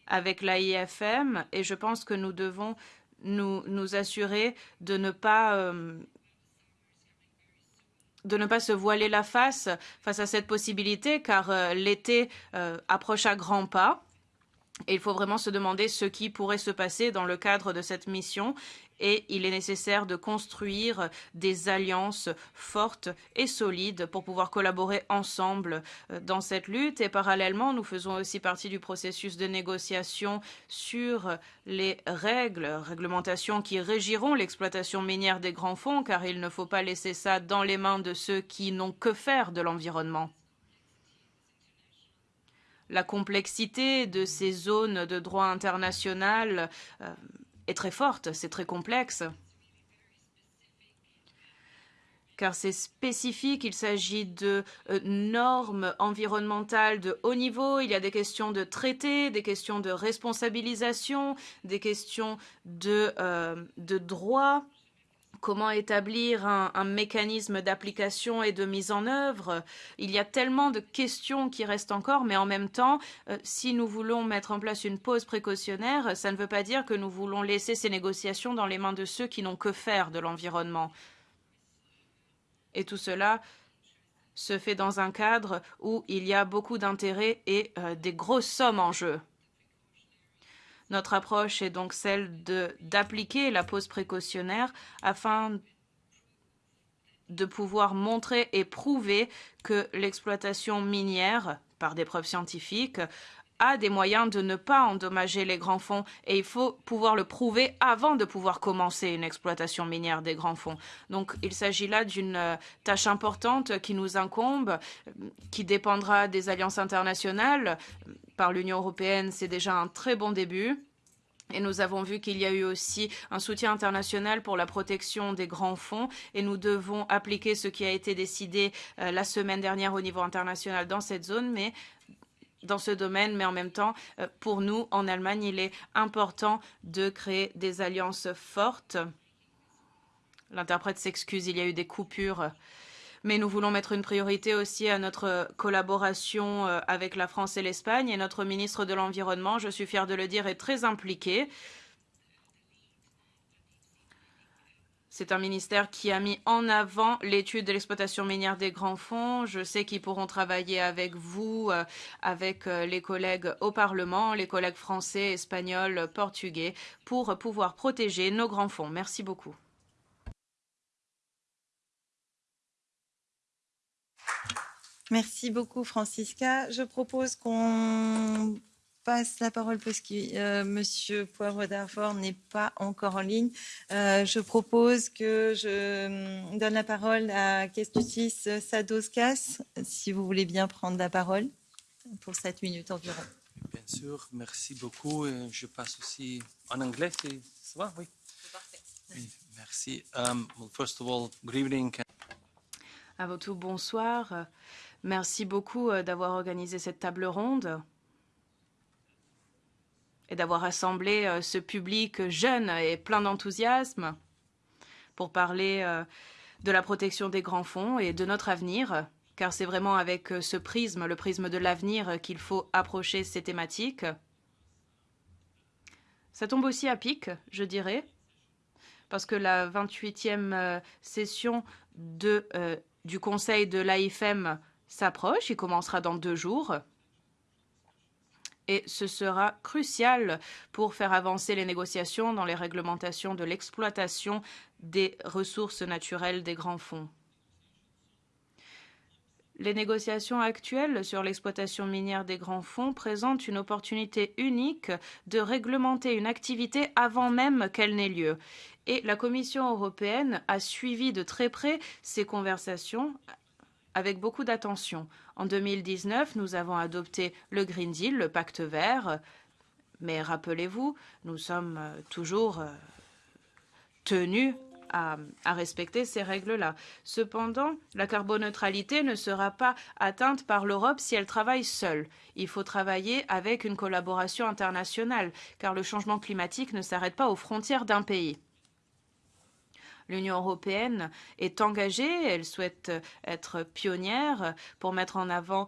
avec l'AIFM et je pense que nous devons nous, assurer de ne pas euh, de ne pas se voiler la face face à cette possibilité, car euh, l'été euh, approche à grands pas. Il faut vraiment se demander ce qui pourrait se passer dans le cadre de cette mission et il est nécessaire de construire des alliances fortes et solides pour pouvoir collaborer ensemble euh, dans cette lutte. Et parallèlement, nous faisons aussi partie du processus de négociation sur les règles, réglementations qui régiront l'exploitation minière des grands fonds, car il ne faut pas laisser ça dans les mains de ceux qui n'ont que faire de l'environnement la complexité de ces zones de droit international euh, est très forte, c'est très complexe. Car c'est spécifique, il s'agit de euh, normes environnementales de haut niveau, il y a des questions de traité, des questions de responsabilisation, des questions de, euh, de droit comment établir un, mécanisme d'application et de mise en œuvre. Il y a tellement de questions qui restent encore, mais en même temps, euh, si nous voulons mettre en place une pause précautionnaire, ça ne veut pas dire que nous voulons laisser ces négociations dans les mains de ceux qui n'ont que faire de l'environnement. Et tout cela se fait dans un cadre où il y a beaucoup d'intérêts et euh, des grosses sommes en jeu. Notre approche est donc celle d'appliquer la pause précautionnaire afin de pouvoir montrer et prouver que l'exploitation minière, par des preuves scientifiques, a des moyens de ne pas endommager les grands fonds et il faut pouvoir le prouver avant de pouvoir commencer une exploitation minière des grands fonds. Donc il s'agit là d'une euh, tâche importante qui nous incombe, euh, qui dépendra des alliances internationales. Par l'Union européenne, c'est déjà un très bon début. Et nous avons vu qu'il y a eu aussi un soutien international pour la protection des grands fonds et nous devons appliquer ce qui a été décidé euh, la semaine dernière au niveau international dans cette zone, mais dans ce domaine, mais en même temps, euh, pour nous, en Allemagne, il est important de créer des alliances fortes. L'interprète s'excuse, il y a eu des coupures. Mais nous voulons mettre une priorité aussi à notre collaboration euh, avec la France et l'Espagne. Et notre ministre de l'Environnement, je suis fière de le dire, est très impliqué. C'est un ministère qui a mis en avant l'étude de l'exploitation minière des grands fonds. Je sais qu'ils pourront travailler avec vous, euh, avec euh, les collègues au Parlement, les collègues français, espagnols, portugais, pour pouvoir protéger nos grands fonds. Merci beaucoup. Merci beaucoup, Francisca. Je propose qu'on passe la parole parce que euh, Monsieur Poivre d'Arfort n'est pas encore en ligne. Euh, je propose que je euh, donne la parole à Kestutis Sadoskas, si vous voulez bien prendre la parole pour 7 minutes environ. Bien sûr, merci beaucoup. Je passe aussi en anglais, ça va Oui. Merci. Um, well, first of all, good evening. Avant tout, bonsoir. Merci beaucoup d'avoir organisé cette table ronde et d'avoir rassemblé euh, ce public jeune et plein d'enthousiasme pour parler euh, de la protection des grands fonds et de notre avenir, car c'est vraiment avec euh, ce prisme, le prisme de l'avenir, qu'il faut approcher ces thématiques. Ça tombe aussi à pic, je dirais, parce que la 28e session du Conseil de l'AIFM s'approche, il commencera dans deux jours et ce sera crucial pour faire avancer les négociations dans les réglementations de l'exploitation des ressources naturelles des grands fonds. Les négociations actuelles sur l'exploitation minière des grands fonds présentent une opportunité unique de réglementer une activité avant même qu'elle n'ait lieu. Et la Commission européenne a suivi de très près ces conversations avec beaucoup d'attention. En 2019, nous avons adopté le Green Deal, le pacte vert, mais rappelez-vous, nous sommes euh, toujours euh, tenus à, à, respecter ces règles-là. Cependant, la carboneutralité ne sera pas atteinte par l'Europe si elle travaille seule. Il faut travailler avec une collaboration internationale, car le changement climatique ne s'arrête pas aux frontières d'un pays. L'Union européenne est engagée, elle souhaite être pionnière pour mettre en avant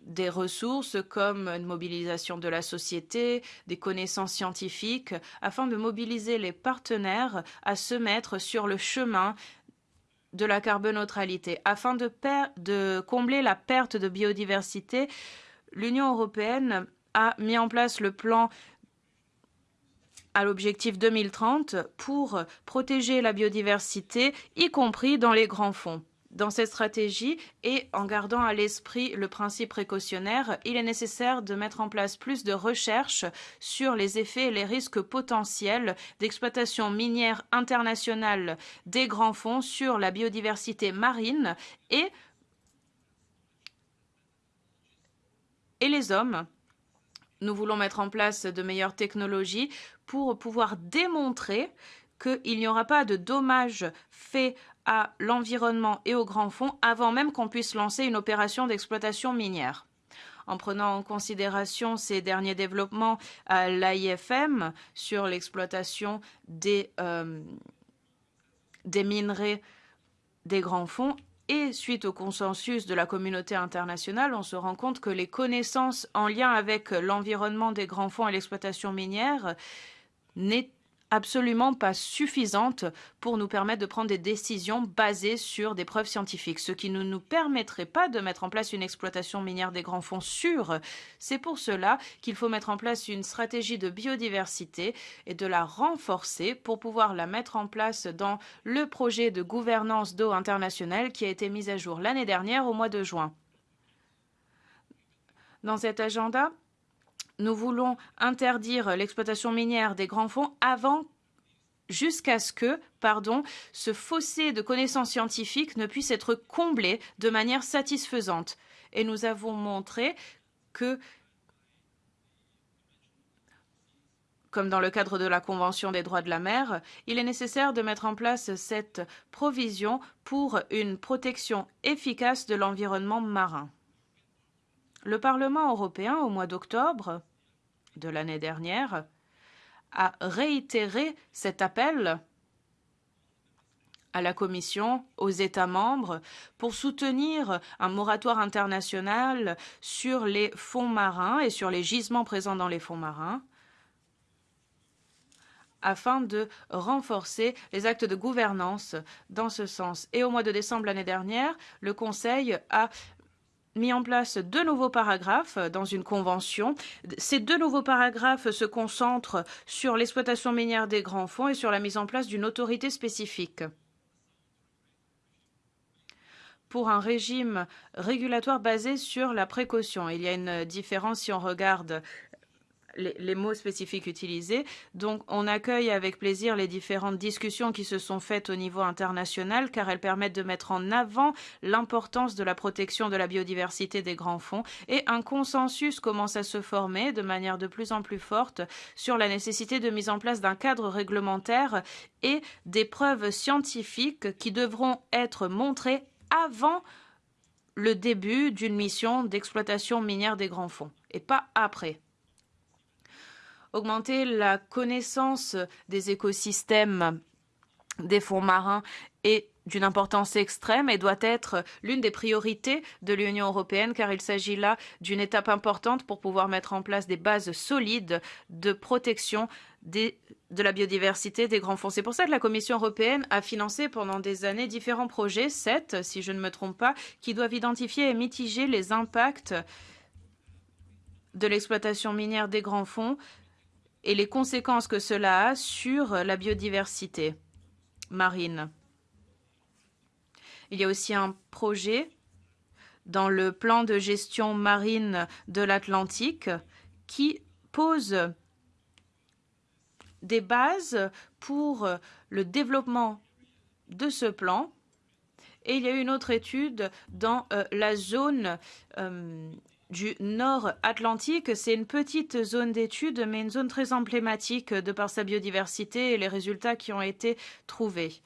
des ressources comme une mobilisation de la société, des connaissances scientifiques, afin de mobiliser les partenaires à se mettre sur le chemin de la carboneutralité. Afin de, combler la perte de biodiversité, l'Union européenne a mis en place le plan à l'objectif 2030 pour protéger la biodiversité, y compris dans les grands fonds. Dans cette stratégie et en gardant à l'esprit le principe précautionnaire, il est nécessaire de mettre en place plus de recherches sur les effets et les risques potentiels d'exploitation minière internationale des grands fonds sur la biodiversité marine et, et les hommes. Nous voulons mettre en place de meilleures technologies pour pouvoir démontrer qu'il n'y aura pas de dommages faits à l'environnement et aux grands fonds avant même qu'on puisse lancer une opération d'exploitation minière. En prenant en considération ces derniers développements à l'AIFM sur l'exploitation des, euh, des minerais des grands fonds et suite au consensus de la communauté internationale, on se rend compte que les connaissances en lien avec l'environnement des grands fonds et l'exploitation minière n'est absolument pas suffisante pour nous permettre de prendre des décisions basées sur des preuves scientifiques, ce qui ne nous permettrait pas de mettre en place une exploitation minière des grands fonds sûre. C'est pour cela qu'il faut mettre en place une stratégie de biodiversité et de la renforcer pour pouvoir la mettre en place dans le projet de gouvernance d'eau internationale qui a été mis à jour l'année dernière au mois de juin. Dans cet agenda, nous voulons interdire l'exploitation minière des grands fonds avant jusqu'à ce que, pardon, ce fossé de connaissances scientifiques ne puisse être comblé de manière satisfaisante. Et nous avons montré que, comme dans le cadre de la Convention des droits de la mer, il est nécessaire de mettre en place cette provision pour une protection efficace de l'environnement marin. Le Parlement européen, au mois d'octobre de l'année dernière, a réitéré cet appel à la Commission, aux États membres, pour soutenir un moratoire international sur les fonds marins et sur les gisements présents dans les fonds marins, afin de renforcer les actes de gouvernance dans ce sens. Et au mois de décembre l'année dernière, le Conseil a mis en place deux nouveaux paragraphes dans une convention. Ces deux nouveaux paragraphes se concentrent sur l'exploitation minière des grands fonds et sur la mise en place d'une autorité spécifique pour un régime régulatoire basé sur la précaution. Il y a une différence si on regarde les, mots spécifiques utilisés. Donc, on accueille avec plaisir les différentes discussions qui se sont faites au niveau international, car elles permettent de mettre en avant l'importance de la protection de la biodiversité des grands fonds. Et un consensus commence à se former de manière de plus en plus forte sur la nécessité de mise en place d'un cadre réglementaire et des preuves scientifiques qui devront être montrées avant le début d'une mission d'exploitation minière des grands fonds et pas après augmenter la connaissance des écosystèmes des fonds marins est d'une importance extrême et doit être l'une des priorités de l'Union européenne car il s'agit là d'une étape importante pour pouvoir mettre en place des bases solides de protection de la biodiversité des grands fonds. C'est pour ça que la Commission européenne a financé pendant des années différents projets, sept si je ne me trompe pas, qui doivent identifier et mitiger les impacts de l'exploitation minière des grands fonds et les conséquences que cela a sur la biodiversité marine. Il y a aussi un projet dans le plan de gestion marine de l'Atlantique qui pose des bases pour le développement de ce plan. Et il y a une autre étude dans euh, la zone euh, du Nord Atlantique. C'est une petite zone d'étude, mais une zone très emblématique de par sa biodiversité et les résultats qui ont été trouvés.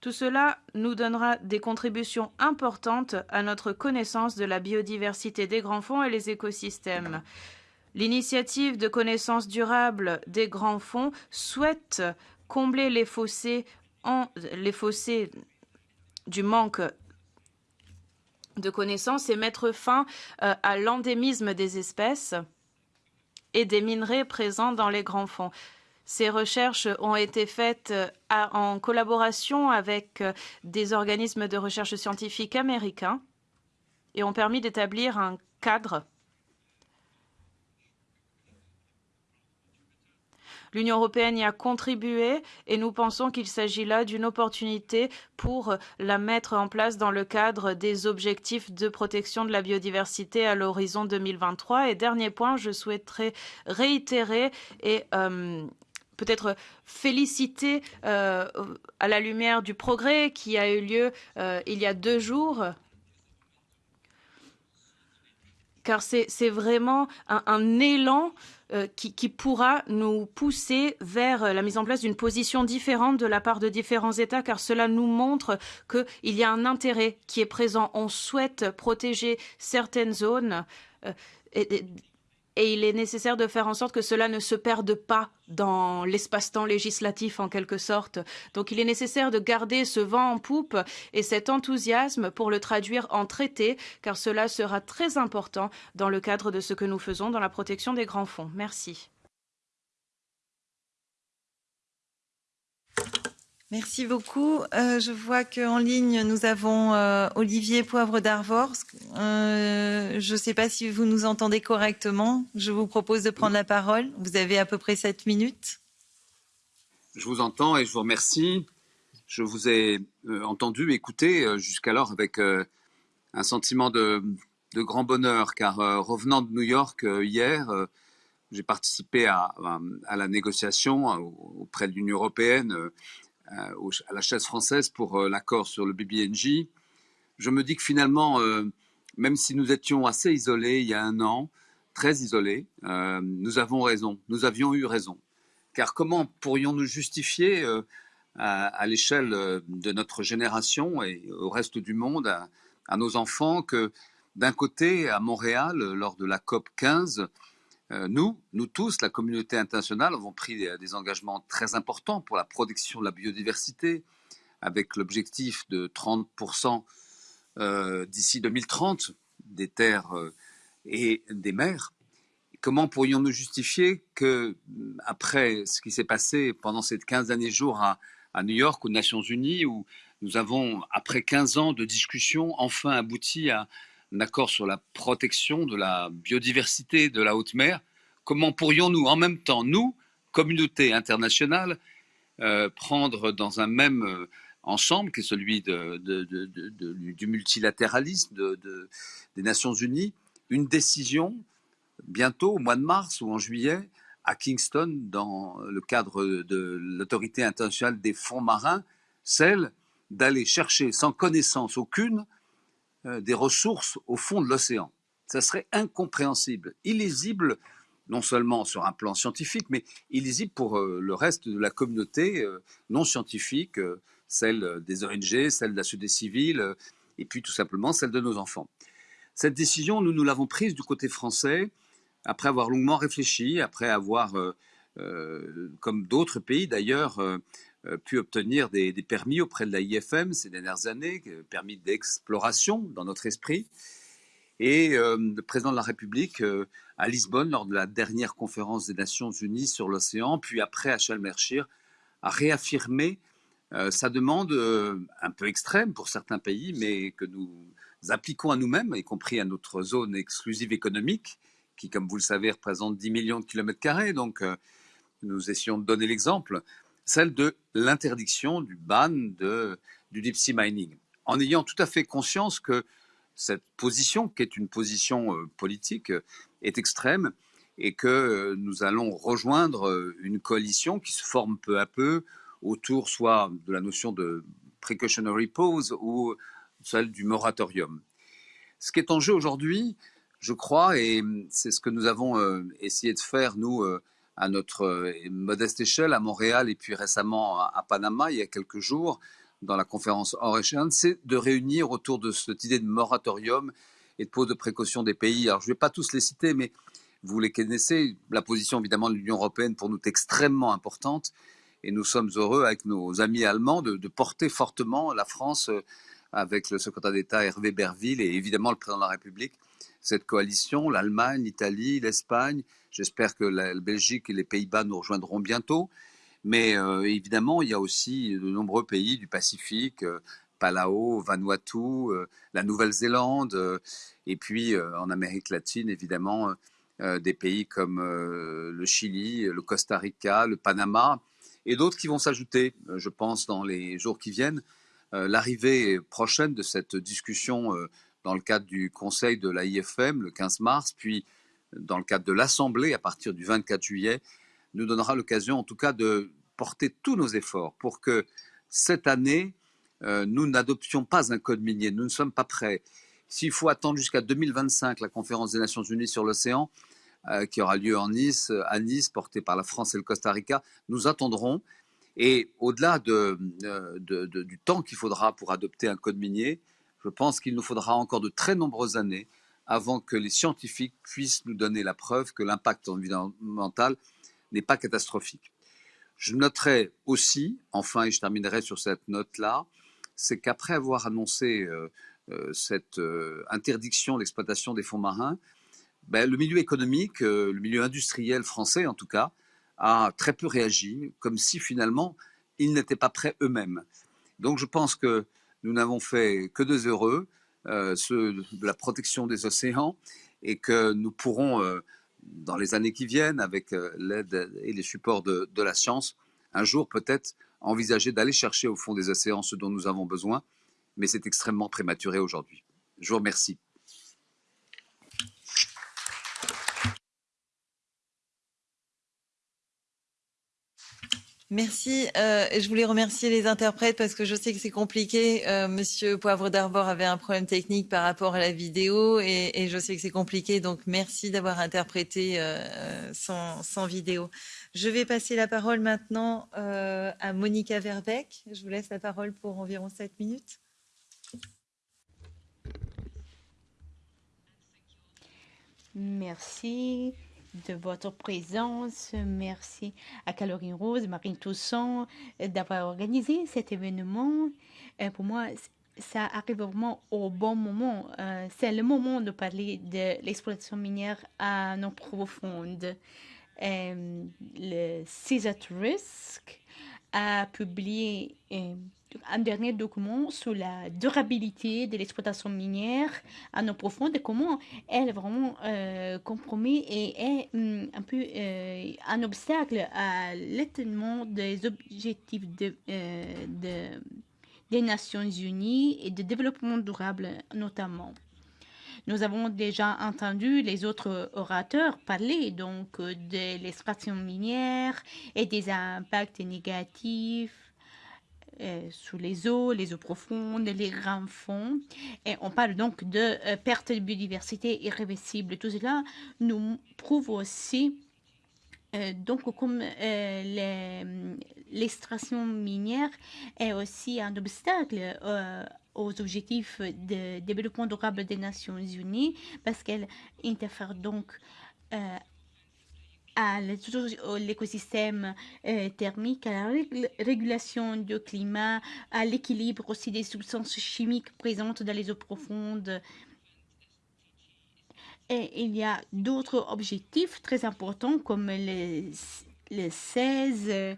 Tout cela nous donnera des contributions importantes à notre connaissance de la biodiversité des grands fonds et les écosystèmes. L'initiative de connaissance durable des grands fonds souhaite combler les fossés, en, les fossés du manque de connaissances et mettre fin euh, à l'endémisme des espèces et des minerais présents dans les grands fonds. Ces recherches ont été faites euh, en collaboration avec euh, des organismes de recherche scientifique américains et ont permis d'établir un cadre L'Union européenne y a contribué et nous pensons qu'il s'agit là d'une opportunité pour la mettre en place dans le cadre des objectifs de protection de la biodiversité à l'horizon 2023. Et dernier point, je souhaiterais réitérer et euh, peut-être féliciter euh, à la lumière du progrès qui a eu lieu euh, il y a deux jours car c'est vraiment un élan euh, qui, pourra nous pousser vers la mise en place d'une position différente de la part de différents États, car cela nous montre qu'il y a un intérêt qui est présent. On souhaite protéger certaines zones. Euh, il est nécessaire de faire en sorte que cela ne se perde pas dans l'espace-temps législatif en quelque sorte. Donc il est nécessaire de garder ce vent en poupe et cet enthousiasme pour le traduire en traité, car cela sera très important dans le cadre de ce que nous faisons dans la protection des grands fonds. Merci. Merci beaucoup. Euh, je vois qu'en ligne, nous avons euh, Olivier Poivre d'Arvor. Euh, je ne sais pas si vous nous entendez correctement. Je vous propose de prendre la parole. Vous avez à peu près sept minutes. Je vous entends et je vous remercie. Je vous ai entendu, écouté jusqu'alors avec un sentiment de, grand bonheur, car revenant de New York hier, j'ai participé à, la négociation auprès de l'Union européenne euh, à la chaise française pour euh, l'accord sur le BBNJ, je me dis que finalement, euh, même si nous étions assez isolés il y a un an, très isolés, nous avons raison, nous avions eu raison. Car comment pourrions-nous justifier à, l'échelle de notre génération et au reste du monde, à, nos enfants, que d'un côté, à Montréal, lors de la COP 15, euh, nous, nous tous, la communauté internationale, avons pris des, engagements très importants pour la protection de la biodiversité, avec l'objectif de 30% euh, d'ici 2030 des terres euh, et des mers. Comment pourrions-nous justifier que, après ce qui s'est passé pendant ces 15 derniers jours à, à New York, aux Nations Unies, où nous avons, après 15 ans de discussions, enfin abouti à un accord sur la protection de la biodiversité de la haute mer, comment pourrions-nous en même temps, nous, communauté internationale, euh, prendre dans un même euh, ensemble, qui est celui du multilatéralisme des Nations Unies, une décision bientôt, au mois de mars ou en juillet, à Kingston, dans le cadre de l'autorité internationale des fonds marins, celle d'aller chercher sans connaissance aucune des ressources au fond de l'océan. Ça serait incompréhensible, illisible, non seulement sur un plan scientifique, mais illisible pour euh, le reste de la communauté euh, non scientifique, celle des ONG, celle de la société civile, et puis tout simplement celle de nos enfants. Cette décision, nous nous l'avons prise du côté français, après avoir longuement réfléchi, après avoir, comme d'autres pays d'ailleurs, euh, pu obtenir des, permis auprès de la ces dernières années, permis d'exploration dans notre esprit. Et euh, le président de la République euh, à Lisbonne, lors de la dernière conférence des Nations Unies sur l'océan, puis après à Sharm a réaffirmé euh, sa demande euh, un peu extrême pour certains pays, mais que nous appliquons à nous-mêmes, y compris à notre zone exclusive économique, qui, comme vous le savez, représente 10 millions de kilomètres carrés. Donc, euh, nous essayons de donner l'exemple celle de l'interdiction du ban de, du deep sea mining, en ayant tout à fait conscience que cette position, qui est une position euh, politique, est extrême et que euh, nous allons rejoindre euh, une coalition qui se forme peu à peu autour soit de la notion de precautionary pause ou celle du moratorium. Ce qui est en jeu aujourd'hui, je crois, et c'est ce que nous avons essayé de faire, nous, à notre euh, modeste échelle à Montréal et puis récemment à Panama il y a quelques jours dans la conférence Ocean, c'est de réunir autour de cette idée de moratorium et de pause de précaution des pays. Alors je ne vais pas tous les citer, mais vous les connaissez. La position évidemment de l'Union européenne pour nous est extrêmement importante et nous sommes heureux avec nos amis allemands de, de porter fortement la France euh, avec le secrétaire d'État Hervé Berville et évidemment le président de la République, cette coalition, l'Allemagne, l'Italie, l'Espagne. J'espère que la Belgique et les Pays-Bas nous rejoindront bientôt. Mais euh, évidemment, il y a aussi de nombreux pays du Pacifique, euh, Palau, Vanuatu, euh, la Nouvelle-Zélande, euh, et puis en Amérique latine, évidemment, des pays comme le Chili, le Costa Rica, le Panama, et d'autres qui vont s'ajouter, je pense, dans les jours qui viennent. L'arrivée prochaine de cette discussion dans le cadre du Conseil de la IFM le 15 mars, puis dans le cadre de l'Assemblée à partir du 24 juillet, nous donnera l'occasion en tout cas de porter tous nos efforts pour que cette année, euh, nous n'adoptions pas un code minier. Nous ne sommes pas prêts. S'il faut attendre jusqu'à 2025 la conférence des Nations Unies sur l'océan, euh, qui aura lieu en Nice, à Nice, portée par la France et le Costa Rica, nous attendrons. Et au-delà de, euh, du temps qu'il faudra pour adopter un code minier, je pense qu'il nous faudra encore de très nombreuses années avant que les scientifiques puissent nous donner la preuve que l'impact environnemental n'est pas catastrophique. Je noterai aussi, enfin, et je terminerai sur cette note-là, c'est qu'après avoir annoncé euh, euh, cette euh, interdiction d'exploitation des fonds marins, ben, le milieu économique, euh, le milieu industriel français en tout cas, a très peu réagi, comme si finalement ils n'étaient pas prêts eux-mêmes. Donc je pense que nous n'avons fait que deux heureux, euh, de la protection des océans, et que nous pourrons, euh, dans les années qui viennent, avec euh, l'aide et les supports de, de la science, un jour peut-être envisager d'aller chercher au fond des océans ce dont nous avons besoin, mais c'est extrêmement prématuré aujourd'hui. Je vous remercie. Merci. Euh, je voulais remercier les interprètes parce que je sais que c'est compliqué. Euh, Monsieur Poivre d'Arbor avait un problème technique par rapport à la vidéo et, je sais que c'est compliqué. Donc merci d'avoir interprété euh, sans, sans, vidéo. Je vais passer la parole maintenant à Monica Verbeck. Je vous laisse la parole pour environ 7 minutes. Merci de votre présence. Merci à Caroline Rose, Marine Toussaint d'avoir organisé cet événement. Pour moi, ça arrive vraiment au bon moment. C'est le moment de parler de l'exploitation minière à nos profondes. Le CISA Risk a publié un dernier document sur la durabilité de l'exploitation minière à nos profondes et comment elle vraiment euh, compromet et est hum, un peu euh, un obstacle à l'atteignement des objectifs euh, de, des Nations Unies et de développement durable notamment. Nous avons déjà entendu les autres orateurs parler donc de l'extraction minière et des impacts négatifs euh, sous les eaux, les eaux profondes, les grands fonds. Et on parle donc de euh, perte de biodiversité irréversible. Tout cela nous prouve aussi euh, donc, comme euh, l'extraction minière est aussi un obstacle euh, aux objectifs de développement durable des Nations Unies, parce qu'elle interfère donc à l'écosystème euh, thermique, à la régulation du climat, à l'équilibre aussi des substances chimiques présentes dans les eaux profondes. Et il y a d'autres objectifs très importants comme les, les 16.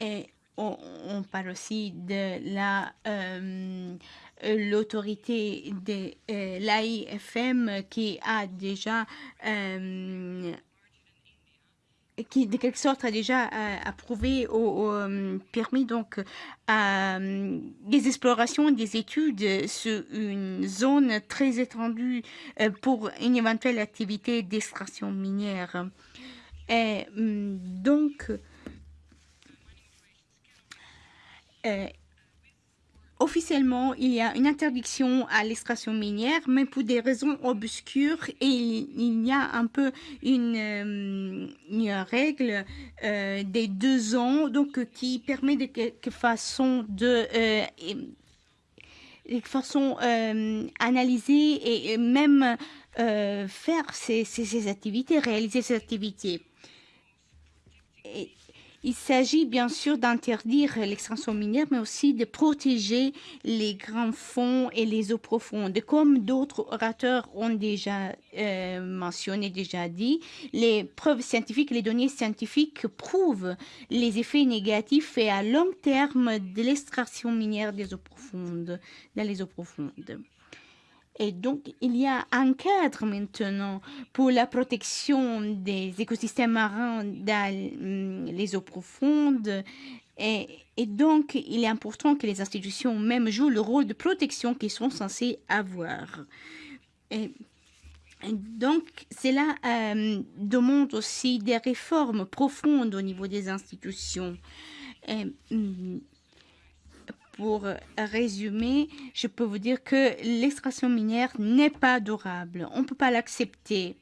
Et on, parle aussi de la... Euh, l'autorité de euh, l'AIFM qui a déjà euh, qui de quelque sorte a déjà euh, approuvé ou, permis donc euh, des explorations, des études sur une zone très étendue euh, pour une éventuelle activité d'extraction minière. Et, donc, officiellement, il y a une interdiction à l'extraction minière, mais pour des raisons obscures, il, y a un peu une, euh, règle euh, des deux ans, donc qui permet de quelque façon de de façon euh, analyser et même faire ces, activités, réaliser ces activités. Il s'agit bien sûr d'interdire l'extraction minière, mais aussi de protéger les grands fonds et les eaux profondes. Comme d'autres orateurs ont déjà euh, mentionné, déjà dit, les preuves scientifiques, les données scientifiques prouvent les effets négatifs et à long terme de l'extraction minière des eaux profondes, dans les eaux profondes. Et donc, il y a un cadre maintenant pour la protection des écosystèmes marins dans hum, les eaux profondes. Et, donc, il est important que les institutions même jouent le rôle de protection qu'ils sont censés avoir. Et, donc, cela euh, demande aussi des réformes profondes au niveau des institutions. Hum, pour résumer, je peux vous dire que l'extraction minière n'est pas durable. On ne peut pas l'accepter.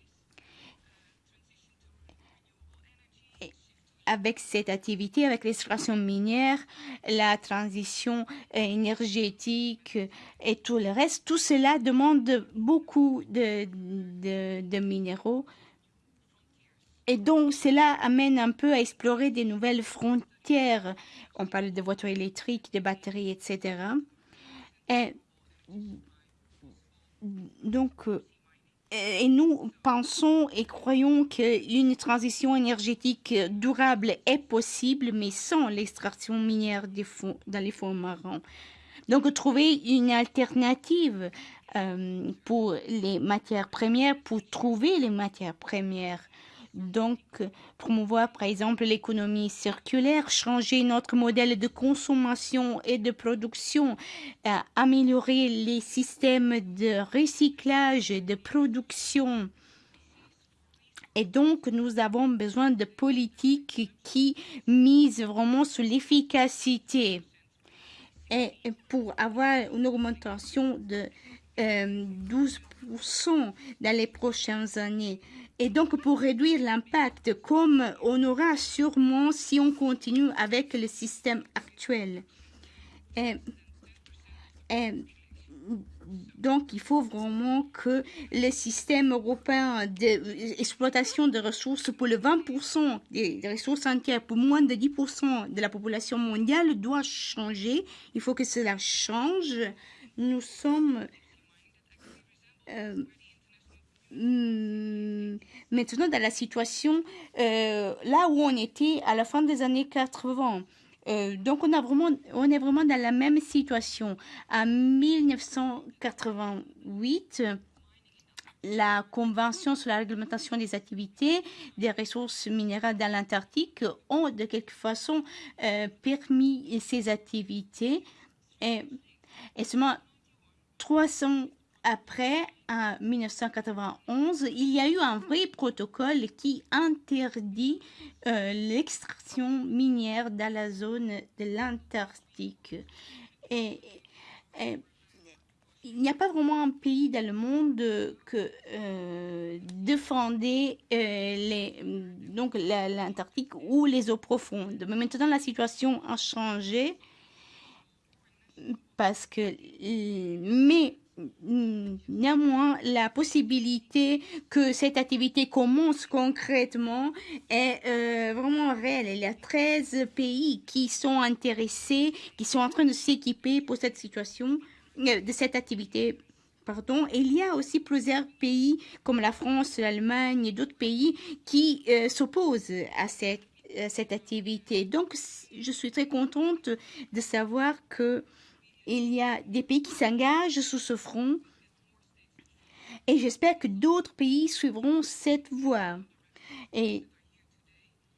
Avec cette activité, avec l'extraction minière, la transition énergétique et tout le reste, tout cela demande beaucoup de, de, de minéraux. Et donc, cela amène un peu à explorer des nouvelles frontières on parle de voitures électriques, de batteries, etc. Et donc, euh, et nous pensons et croyons qu'une transition énergétique durable est possible, mais sans l'extraction minière des fonds, dans les fonds marins. Donc, trouver une alternative euh, pour les matières premières, pour trouver les matières premières donc, promouvoir par exemple l'économie circulaire, changer notre modèle de consommation et de production, euh, améliorer les systèmes de recyclage et de production. Et donc, nous avons besoin de politiques qui misent vraiment sur l'efficacité. Pour avoir une augmentation de euh, 12% dans les prochaines années. Et donc, pour réduire l'impact, comme on aura sûrement si on continue avec le système actuel. Donc, il faut vraiment que le système européen d'exploitation de ressources pour le 20% des ressources entières, pour moins de 10% de la population mondiale, doit changer. Il faut que cela change. Nous sommes... Euh, maintenant dans la situation euh, là où on était à la fin des années 80. Euh, donc on, a vraiment, on est vraiment dans la même situation. En 1988, la Convention sur la réglementation des activités des ressources minérales dans l'Antarctique ont de quelque façon euh, permis ces activités. Et, et seulement 300 après, en 1991, il y a eu un vrai protocole qui interdit euh, l'extraction minière dans la zone de l'Antarctique. Et, il n'y a pas vraiment un pays dans le monde que euh, défendait euh, l'Antarctique ou les eaux profondes. Mais maintenant, la situation a changé parce que mais Néanmoins, la possibilité que cette activité commence concrètement est euh, vraiment réelle. Il y a 13 pays qui sont intéressés, qui sont en train de s'équiper pour cette situation, euh, de cette activité. Pardon. Il y a aussi plusieurs pays comme la France, l'Allemagne et d'autres pays qui euh, s'opposent à cette activité. Donc, je suis très contente de savoir que il y a des pays qui s'engagent sous ce front et j'espère que d'autres pays suivront cette voie. Et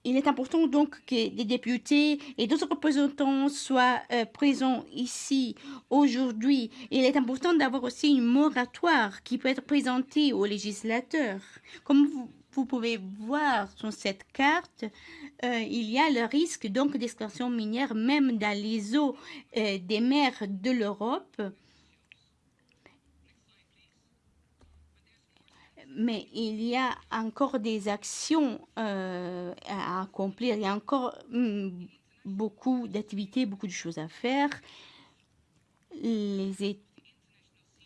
il est important donc que des députés et d'autres représentants soient euh, présents ici aujourd'hui. Il est important d'avoir aussi une moratoire qui peut être présentée aux législateurs. Comme vous, vous pouvez voir sur cette carte, euh, il y a le risque donc d'extraction minière même dans les eaux euh, des mers de l'Europe. Mais il y a encore des actions euh, à accomplir. Il y a encore mm, beaucoup d'activités, beaucoup de choses à faire. Les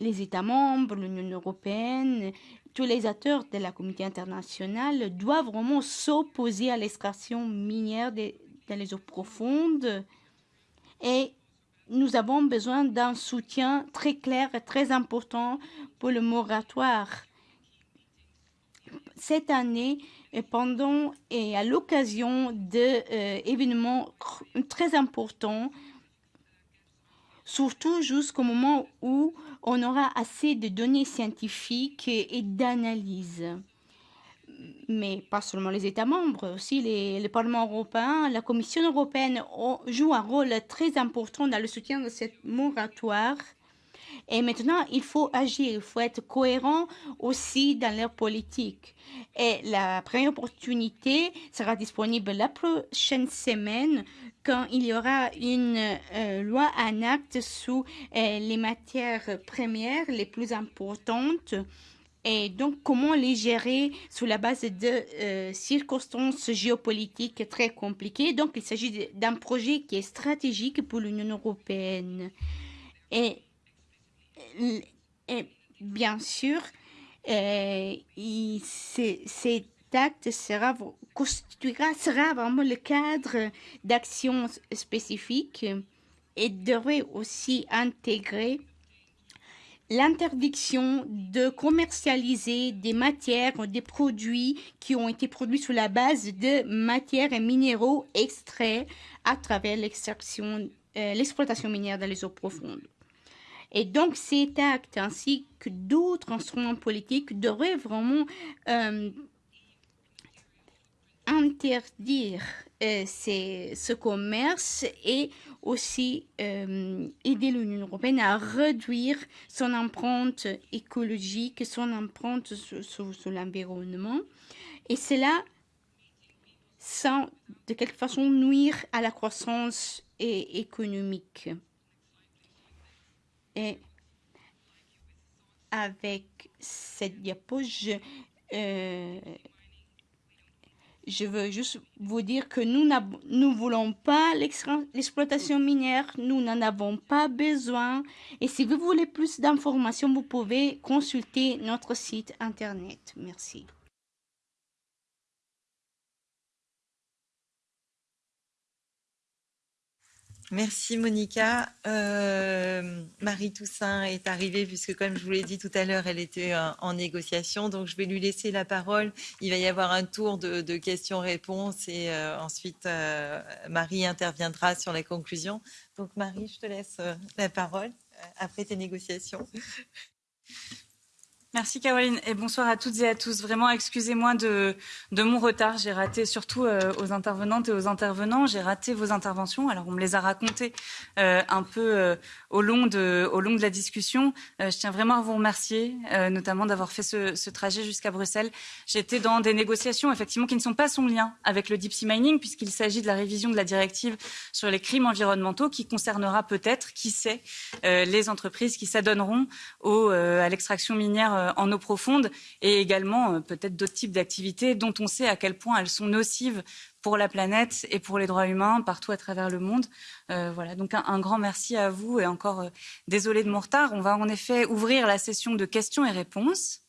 États membres, l'Union européenne, tous les acteurs de la communauté internationale doivent vraiment s'opposer à l'extraction minière des, dans les eaux profondes et nous avons besoin d'un soutien très clair et très important pour le moratoire. Cette année, et pendant et à l'occasion d'événements euh, très importants, surtout jusqu'au moment où on aura assez de données scientifiques et, d'analyses mais pas seulement les États membres, aussi les, le Parlement européen, la Commission européenne joue un rôle très important dans le soutien de cette moratoire. Et maintenant, il faut agir, il faut être cohérent aussi dans leur politique. Et la première opportunité sera disponible la prochaine semaine quand il y aura une euh, loi, un acte sous euh, les matières premières les plus importantes et donc comment les gérer sous la base de euh, circonstances géopolitiques très compliquées? Donc il s'agit d'un projet qui est stratégique pour l'Union européenne. Et, bien sûr, cet acte sera, constituera, sera vraiment le cadre d'action spécifique et devrait aussi intégrer l'interdiction de commercialiser des matières ou des produits qui ont été produits sous la base de matières et minéraux extraits à travers l'extraction, euh, l'exploitation minière dans les eaux profondes. Et donc cet acte ainsi que d'autres instruments politiques devraient vraiment euh, interdire euh, ce commerce et aussi euh, aider l'Union européenne à réduire son empreinte écologique, son empreinte sur, l'environnement. Et cela sans de quelque façon nuire à la croissance économique. Et avec cette diapo, je, euh, je veux juste vous dire que nous ne voulons pas l'exploitation minière, nous n'en avons pas besoin. Et si vous voulez plus d'informations, vous pouvez consulter notre site Internet. Merci. Merci Monica. Euh, Marie Toussaint est arrivée puisque comme je vous l'ai dit tout à l'heure, elle était euh, en négociation. Donc je vais lui laisser la parole. Il va y avoir un tour de, questions-réponses et euh, ensuite Marie interviendra sur la conclusion. Donc Marie, je te laisse la parole après tes négociations. Merci Caroline et bonsoir à toutes et à tous. Vraiment, excusez-moi de, de mon retard. J'ai raté surtout euh, aux intervenantes et aux intervenants. J'ai raté vos interventions. Alors, on me les a racontées euh, un peu euh, au, long de, au long de la discussion. Euh, je tiens vraiment à vous remercier, euh, notamment d'avoir fait ce, ce trajet jusqu'à Bruxelles. J'étais dans des négociations, effectivement, qui ne sont pas sans lien avec le deep sea mining, puisqu'il s'agit de la révision de la directive sur les crimes environnementaux qui concernera peut-être, qui sait, euh, les entreprises qui s'adonneront à l'extraction minière en eau profonde et également euh, peut-être d'autres types d'activités dont on sait à quel point elles sont nocives pour la planète et pour les droits humains partout à travers le monde. Euh, voilà, donc un, grand merci à vous et encore euh, désolé de mon retard. On va en effet ouvrir la session de questions et réponses.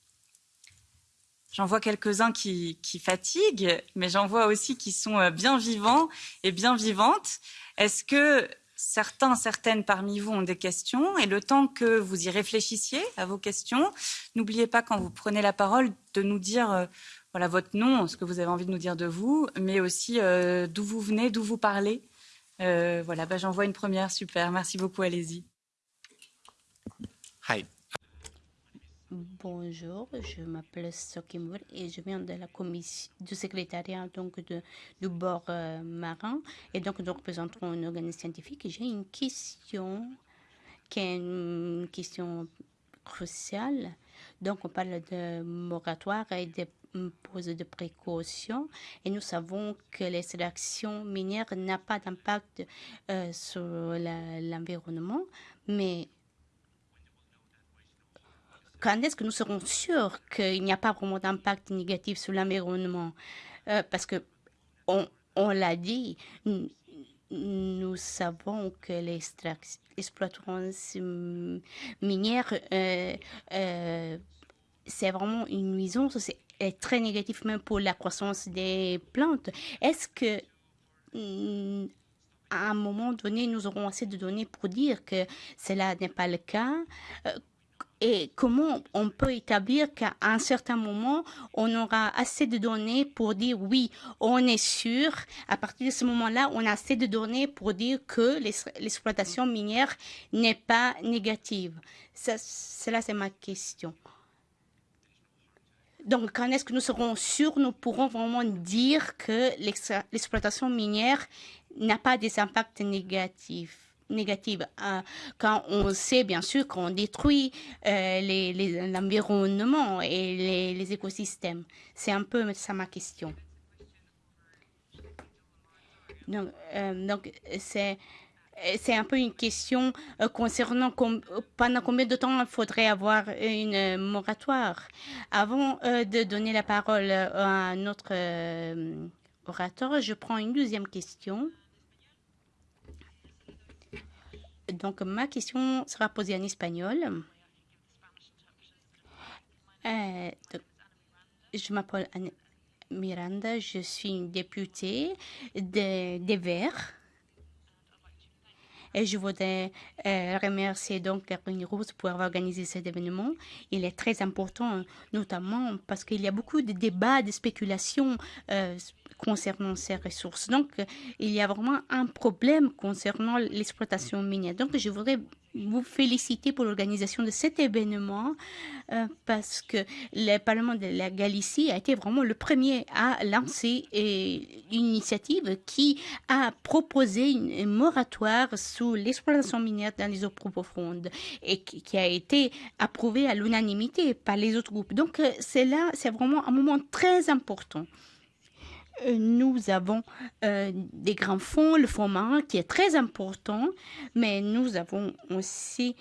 J'en vois quelques-uns qui fatiguent, mais j'en vois aussi qui sont bien vivants et bien vivantes. Est-ce que certains, certaines parmi vous ont des questions et le temps que vous y réfléchissiez à vos questions, n'oubliez pas quand vous prenez la parole de nous dire euh, voilà votre nom, ce que vous avez envie de nous dire de vous, mais aussi euh, d'où vous venez, d'où vous parlez. Euh, voilà, bah, j'en vois une première, super, merci beaucoup, allez-y. Hi, Bonjour, je m'appelle Sokimur et je viens de la commission du secrétariat donc de, du bord euh, marin et donc nous représentons une organisme scientifique. J'ai une question qui est une question cruciale. Donc on parle de moratoire et de pose de précautions et nous savons que l'extraction minière n'a pas d'impact euh, sur l'environnement, mais quand est-ce que nous serons sûrs qu'il n'y a pas vraiment d'impact négatif sur l'environnement? Euh, Parce que on, on l'a dit, nous, savons que l'exploitation minière, euh, euh, c'est vraiment une nuisance, c'est très négatif même pour la croissance des plantes. Est-ce que à un moment donné, nous aurons assez de données pour dire que cela n'est pas le cas? Et comment on peut établir qu'à un certain moment, on aura assez de données pour dire oui, on est sûr. À partir de ce moment-là, on a assez de données pour dire que l'exploitation minière n'est pas négative. Ça, cela, c'est ma question. Donc, quand est-ce que nous serons sûrs, nous pourrons vraiment dire que l'exploitation minière n'a pas des impacts négatifs? Négative euh, quand on sait bien sûr qu'on détruit euh, l'environnement et les, écosystèmes. C'est un peu ça ma question. Donc, euh, c'est c'est un peu une question euh, concernant pendant combien de temps il faudrait avoir une moratoire? Avant euh, de donner la parole à notre orateur, je prends une deuxième question. Donc, ma question sera posée en espagnol. Euh, je m'appelle Miranda, je suis une députée des de Verts. Et je voudrais euh, remercier donc Caroline Rose pour avoir organisé cet événement. Il est très important, notamment parce qu'il y a beaucoup de débats, de spéculations euh, concernant ces ressources. Donc, il y a vraiment un problème concernant l'exploitation minière. Donc, je voudrais vous féliciter pour l'organisation de cet événement euh, parce que le Parlement de la Galicie a été vraiment le premier à lancer euh, une initiative qui a proposé une, moratoire sous l'exploitation minière dans les eaux profondes et qui, qui a été approuvée à l'unanimité par les autres groupes. Donc, euh, c'est là, c'est vraiment un moment très important. Euh, nous avons euh, des grands fonds, le fonds marin qui est très important, mais nous avons aussi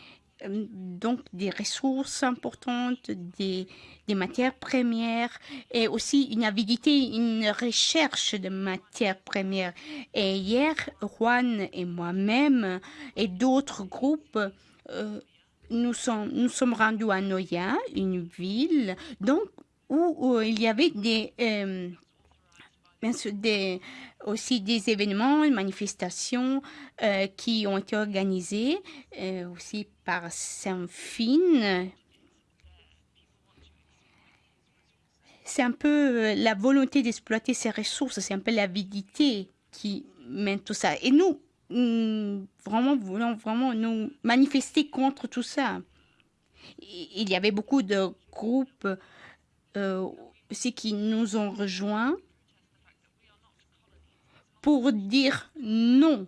euh, donc des ressources importantes, des, matières premières et aussi une avidité, une recherche de matières premières. Et hier, Juan et moi-même et d'autres groupes, nous, sommes, nous sommes rendus à Noya, une ville donc, où il y avait des... Bien des, aussi des événements, manifestations euh, qui ont été organisés euh, aussi par Saint-Fine. C'est un peu euh, la volonté d'exploiter ces ressources, c'est un peu l'avidité qui mène tout ça. Et nous, nous vraiment, voulons vraiment nous manifester contre tout ça. Il y avait beaucoup de groupes euh, aussi qui nous ont rejoints pour dire non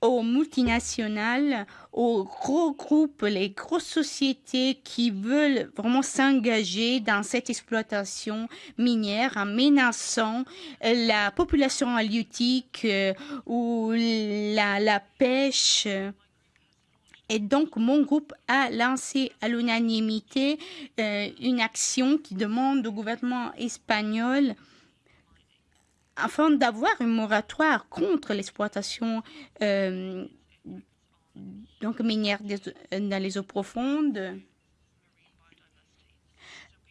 aux multinationales, aux gros groupes, les grosses sociétés qui veulent vraiment s'engager dans cette exploitation minière en menaçant la population halieutique euh, ou la, la pêche. Et donc, mon groupe a lancé à l'unanimité euh, une action qui demande au gouvernement espagnol afin d'avoir un moratoire contre l'exploitation euh, minière dans les eaux profondes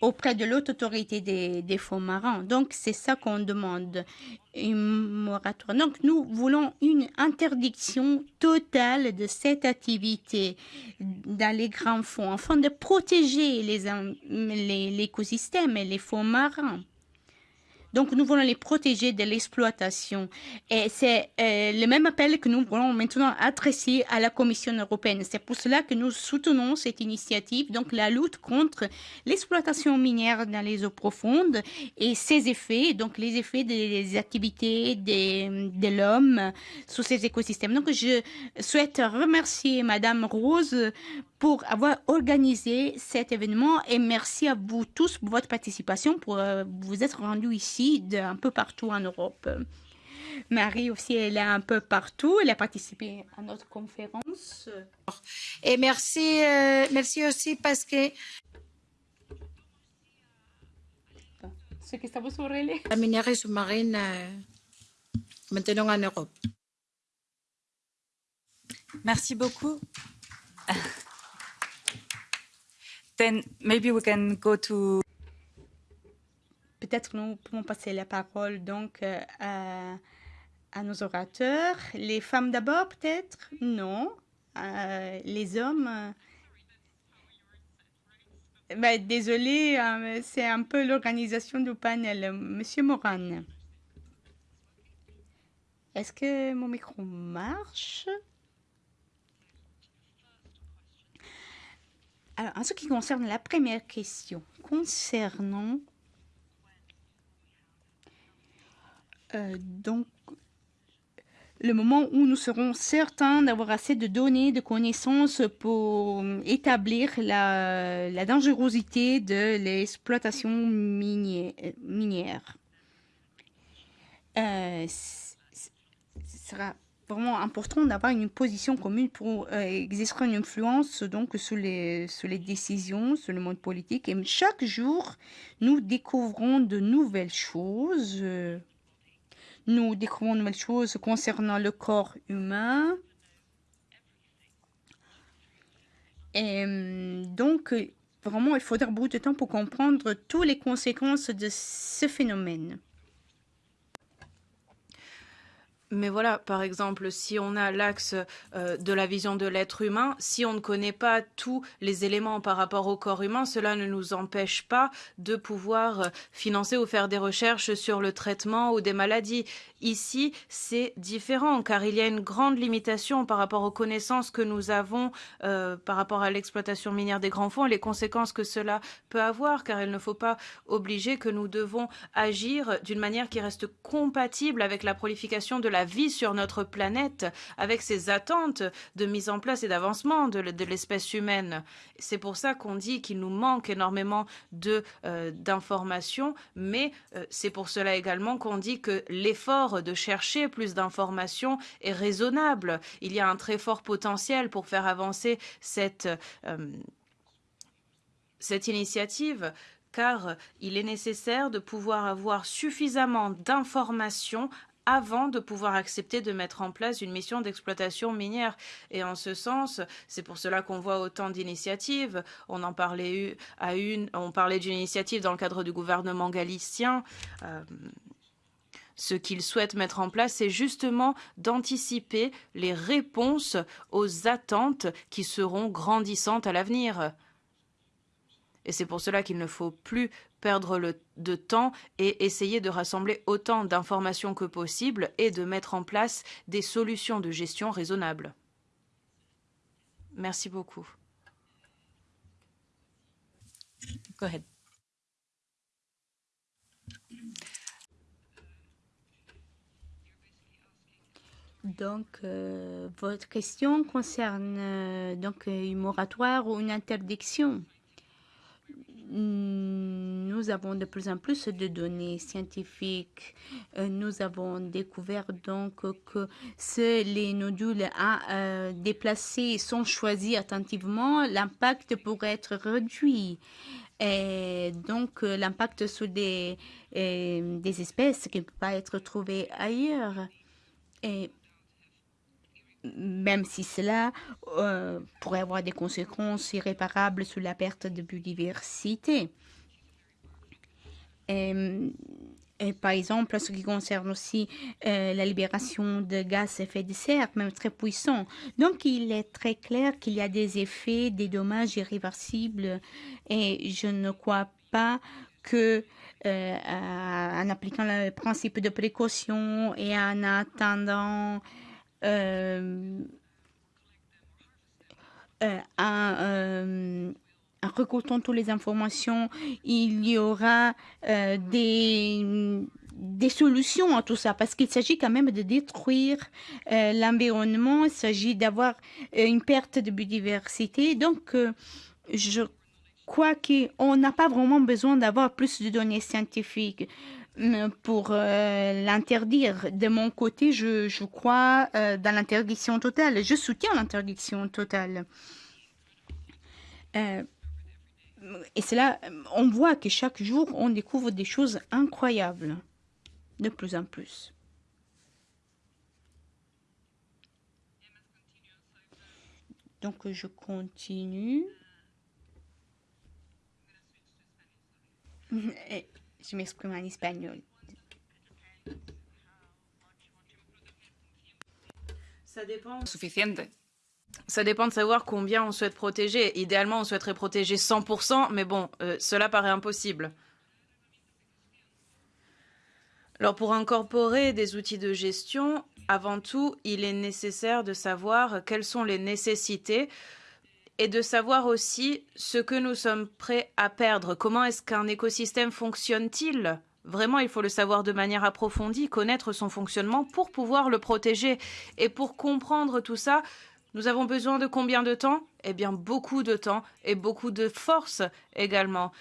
auprès de l'autre autorité des, fonds marins. Donc, c'est ça qu'on demande, un moratoire. Donc, nous voulons une interdiction totale de cette activité dans les grands fonds, afin de protéger l'écosystème les, et les fonds marins. Donc, nous voulons les protéger de l'exploitation. Et c'est euh, le même appel que nous voulons maintenant adresser à la Commission européenne. C'est pour cela que nous soutenons cette initiative, donc la lutte contre l'exploitation minière dans les eaux profondes et ses effets, donc les effets des activités de, de l'homme sur ces écosystèmes. Donc, je souhaite remercier Madame Rose pour avoir organisé cet événement et merci à vous tous pour votre participation, pour euh, vous être rendus ici d'un peu partout en Europe. Marie aussi, elle est un peu partout. Elle a participé à notre conférence. Et merci, euh, merci aussi parce que la minerie sous-marine euh, maintenant en Europe. Merci beaucoup. then maybe we can go to peut-être nous pouvons passer la parole donc euh, à nos orateurs. Les femmes d'abord, peut-être? Non. Euh, les hommes euh... ben, Désolé, euh, c'est un peu l'organisation du panel. Monsieur Moran. Est-ce que mon micro marche? Alors, en ce qui concerne la première question, concernant euh, donc le moment où nous serons certains d'avoir assez de données, de connaissances pour établir la, dangerosité de l'exploitation minière. Euh, sera vraiment important d'avoir une position commune pour euh, exercer une influence donc sur les, sur les décisions, sur le monde politique. Et chaque jour, nous découvrons de nouvelles choses. Nous découvrons de nouvelles choses concernant le corps humain. Et donc, vraiment, il faudra beaucoup de temps pour comprendre toutes les conséquences de ce phénomène. Mais voilà, par exemple, si on a l'axe euh, de la vision de l'être humain, si on ne connaît pas tous les éléments par rapport au corps humain, cela ne nous empêche pas de pouvoir euh, financer ou faire des recherches sur le traitement ou des maladies. Ici, c'est différent car il y a une grande limitation par rapport aux connaissances que nous avons euh, par rapport à l'exploitation minière des grands fonds et les conséquences que cela peut avoir car il ne faut pas obliger que nous devons agir d'une manière qui reste compatible avec la prolification de la vie sur notre planète, avec ses attentes de mise en place et d'avancement de, l'espèce humaine. C'est pour ça qu'on dit qu'il nous manque énormément euh, d'informations, mais euh, c'est pour cela également qu'on dit que l'effort de chercher plus d'informations est raisonnable. Il y a un très fort potentiel pour faire avancer cette, euh, cette initiative car il est nécessaire de pouvoir avoir suffisamment d'informations avant de pouvoir accepter de mettre en place une mission d'exploitation minière. Et en ce sens, c'est pour cela qu'on voit autant d'initiatives. On en parlait à une, on parlait d'une initiative dans le cadre du gouvernement galicien. Euh, ce qu'il souhaite mettre en place, c'est justement d'anticiper les réponses aux attentes qui seront grandissantes à l'avenir. Et c'est pour cela qu'il ne faut plus perdre le, de temps et essayer de rassembler autant d'informations que possible et de mettre en place des solutions de gestion raisonnables. Merci beaucoup. Go ahead. Donc, euh, votre question concerne euh, donc une moratoire ou une interdiction? Nous avons de plus en plus de données scientifiques. Euh, nous avons découvert donc que si les nodules à euh, déplacer sont choisis attentivement, l'impact pourrait être réduit. Donc, l'impact sur des, espèces qui ne peuvent pas être trouvées ailleurs. Même si cela euh, pourrait avoir des conséquences irréparables sur la perte de biodiversité. Et, par exemple, en ce qui concerne aussi euh, la libération de gaz à effet de serre, même très puissant. Donc, il est très clair qu'il y a des effets, des dommages irréversibles et je ne crois pas que euh, en appliquant le principe de précaution et en attendant euh, euh, en, euh, en regroupant toutes les informations, il y aura euh, des, des solutions à tout ça, parce qu'il s'agit quand même de détruire euh, l'environnement, il s'agit d'avoir euh, une perte de biodiversité. Donc, euh, je crois qu'on n'a pas vraiment besoin d'avoir plus de données scientifiques pour euh, l'interdire. De mon côté, je, crois euh, dans l'interdiction totale. Je soutiens l'interdiction totale. Euh, et c'est là, on voit que chaque jour, on découvre des choses incroyables, de plus en plus. Donc, je continue. Je m'exprime en espagnol. Ça dépend. Suficiente. Ça dépend de savoir combien on souhaite protéger. Idéalement, on souhaiterait protéger 100%, mais bon, euh, cela paraît impossible. Alors pour incorporer des outils de gestion, avant tout, il est nécessaire de savoir quelles sont les nécessités et de savoir aussi ce que nous sommes prêts à perdre. Comment est-ce qu'un écosystème fonctionne-t-il? Vraiment, il faut le savoir de manière approfondie, connaître son fonctionnement pour pouvoir le protéger. Et pour comprendre tout ça, nous avons besoin de combien de temps? Eh bien, beaucoup de temps et beaucoup de force également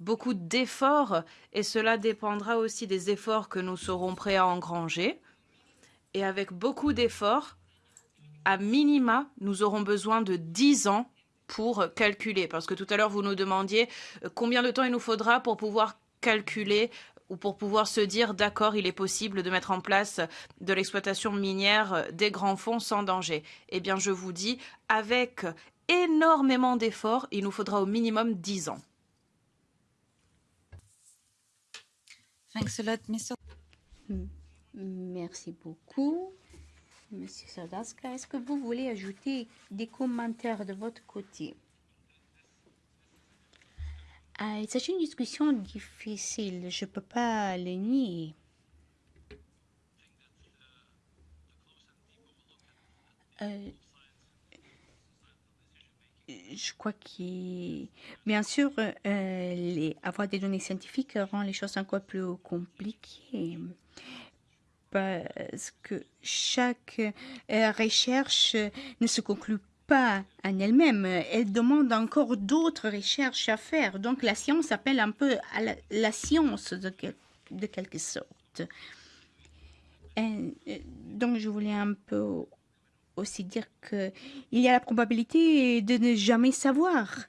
beaucoup d'efforts et cela dépendra aussi des efforts que nous serons prêts à engranger. Et avec beaucoup d'efforts, à minima, nous aurons besoin de 10 ans pour calculer. Parce que tout à l'heure, vous nous demandiez euh, combien de temps il nous faudra pour pouvoir calculer ou pour pouvoir se dire d'accord, il est possible de mettre en place de l'exploitation minière des grands fonds sans danger. Eh bien, je vous dis, avec énormément d'efforts, il nous faudra au minimum 10 ans. Thanks a lot, Mr. Merci beaucoup, Monsieur Sadaska. Est-ce que vous voulez ajouter des commentaires de votre côté? Ah, s'agit d'une discussion difficile, je ne peux pas le nier. Euh, je crois que, bien sûr, euh, avoir des données scientifiques rend les choses encore plus compliquées parce que chaque euh, recherche ne se conclut pas en elle-même. Elle demande encore d'autres recherches à faire. Donc la science appelle un peu la, science de, quelque sorte. Euh, donc je voulais un peu aussi dire qu'il y a la probabilité de ne jamais savoir.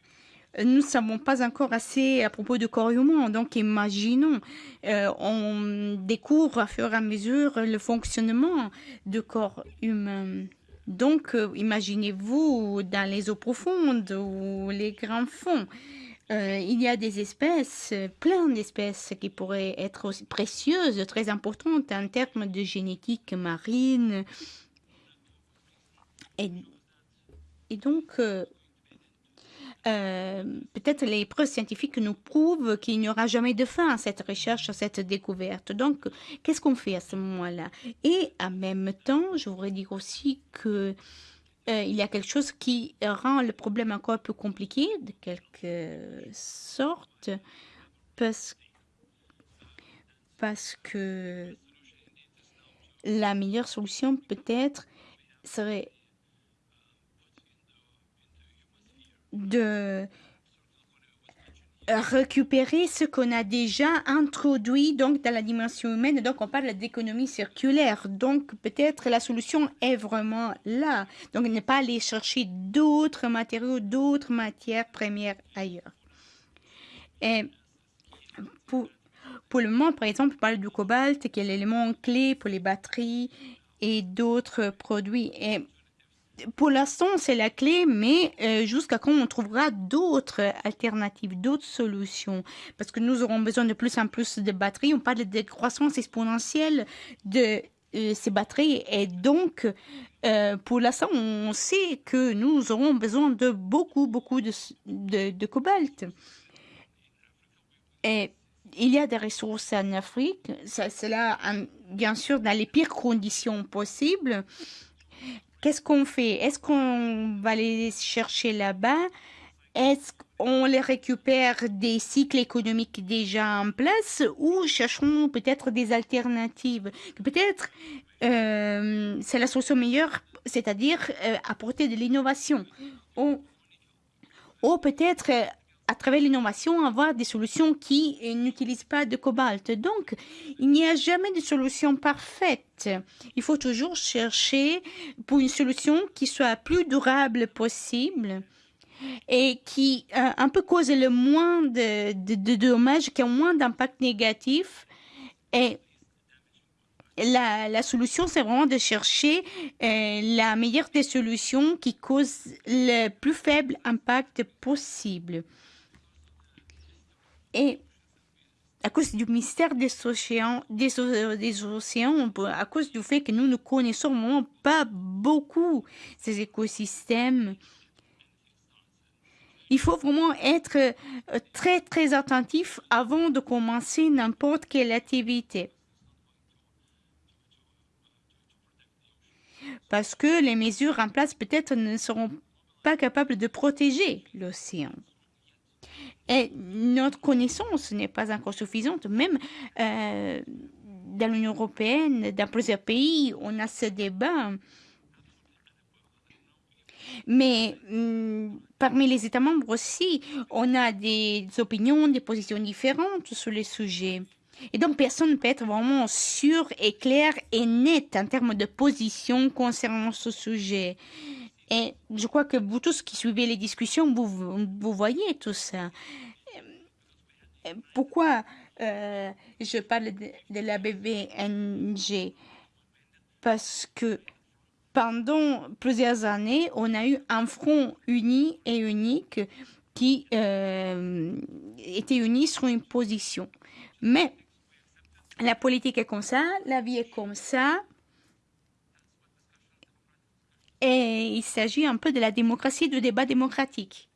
Nous ne savons pas encore assez à propos de corps humain, donc imaginons, euh, on découvre à fur et à mesure le fonctionnement du corps humain. Donc, euh, imaginez-vous dans les eaux profondes ou les grands fonds, euh, il y a des espèces, plein d'espèces qui pourraient être précieuses, très importantes en termes de génétique marine, et donc, euh, peut-être les preuves scientifiques nous prouvent qu'il n'y aura jamais de fin à cette recherche, à cette découverte. Donc, qu'est-ce qu'on fait à ce moment-là? Et en même temps, je voudrais dire aussi que euh, il y a quelque chose qui rend le problème encore plus compliqué, de quelque sorte, parce que la meilleure solution peut-être serait de récupérer ce qu'on a déjà introduit donc dans la dimension humaine. Donc on parle d'économie circulaire. Donc peut-être la solution est vraiment là. Donc ne pas aller chercher d'autres matériaux, d'autres matières premières ailleurs. Et pour, pour le moment, par exemple, on parle du cobalt, qui est l'élément clé pour les batteries et d'autres produits. Et pour l'instant, c'est la clé, mais euh, jusqu'à quand on trouvera d'autres alternatives, d'autres solutions? Parce que nous aurons besoin de plus en plus de batteries. On parle de croissance exponentielle de euh, ces batteries. Et donc, euh, pour l'instant, on sait que nous aurons besoin de beaucoup, beaucoup de, cobalt. Et il y a des ressources en Afrique. C'est là, bien sûr, dans les pires conditions possibles. Qu'est-ce qu'on fait? Est-ce qu'on va les chercher là-bas? Est-ce qu'on les récupère des cycles économiques déjà en place ou cherchons peut-être des alternatives? Peut-être euh, c'est la solution meilleure, c'est-à-dire euh, apporter de l'innovation. Ou, ou peut-être à travers l'innovation, avoir des solutions qui n'utilisent pas de cobalt. Donc, il n'y a jamais de solution parfaite. Il faut toujours chercher pour une solution qui soit la plus durable possible et qui euh, un peu cause le moins de, dommages, qui a moins d'impact négatif. Et la, la solution, c'est vraiment de chercher euh, la meilleure des solutions qui cause le plus faible impact possible. Et à cause du mystère des océans, des, océans, à cause du fait que nous ne connaissons pas beaucoup ces écosystèmes. Il faut vraiment être euh, très très attentif avant de commencer n'importe quelle activité. Parce que les mesures en place peut-être ne seront pas capables de protéger l'océan. Et notre connaissance n'est pas encore suffisante. Même euh, dans l'Union européenne, dans plusieurs pays, on a ce débat. Mais hum, parmi les États membres aussi, on a des opinions, des positions différentes sur les sujets. Et donc, personne ne peut être vraiment sûr et clair et net en termes de position concernant ce sujet. Et je crois que vous tous qui suivez les discussions, vous, voyez tout ça. Pourquoi euh, je parle de, la BBNG Parce que pendant plusieurs années, on a eu un front uni et unique qui euh, était uni sur une position. Mais la politique est comme ça, la vie est comme ça. Et il s'agit un peu de la démocratie, du débat démocratique.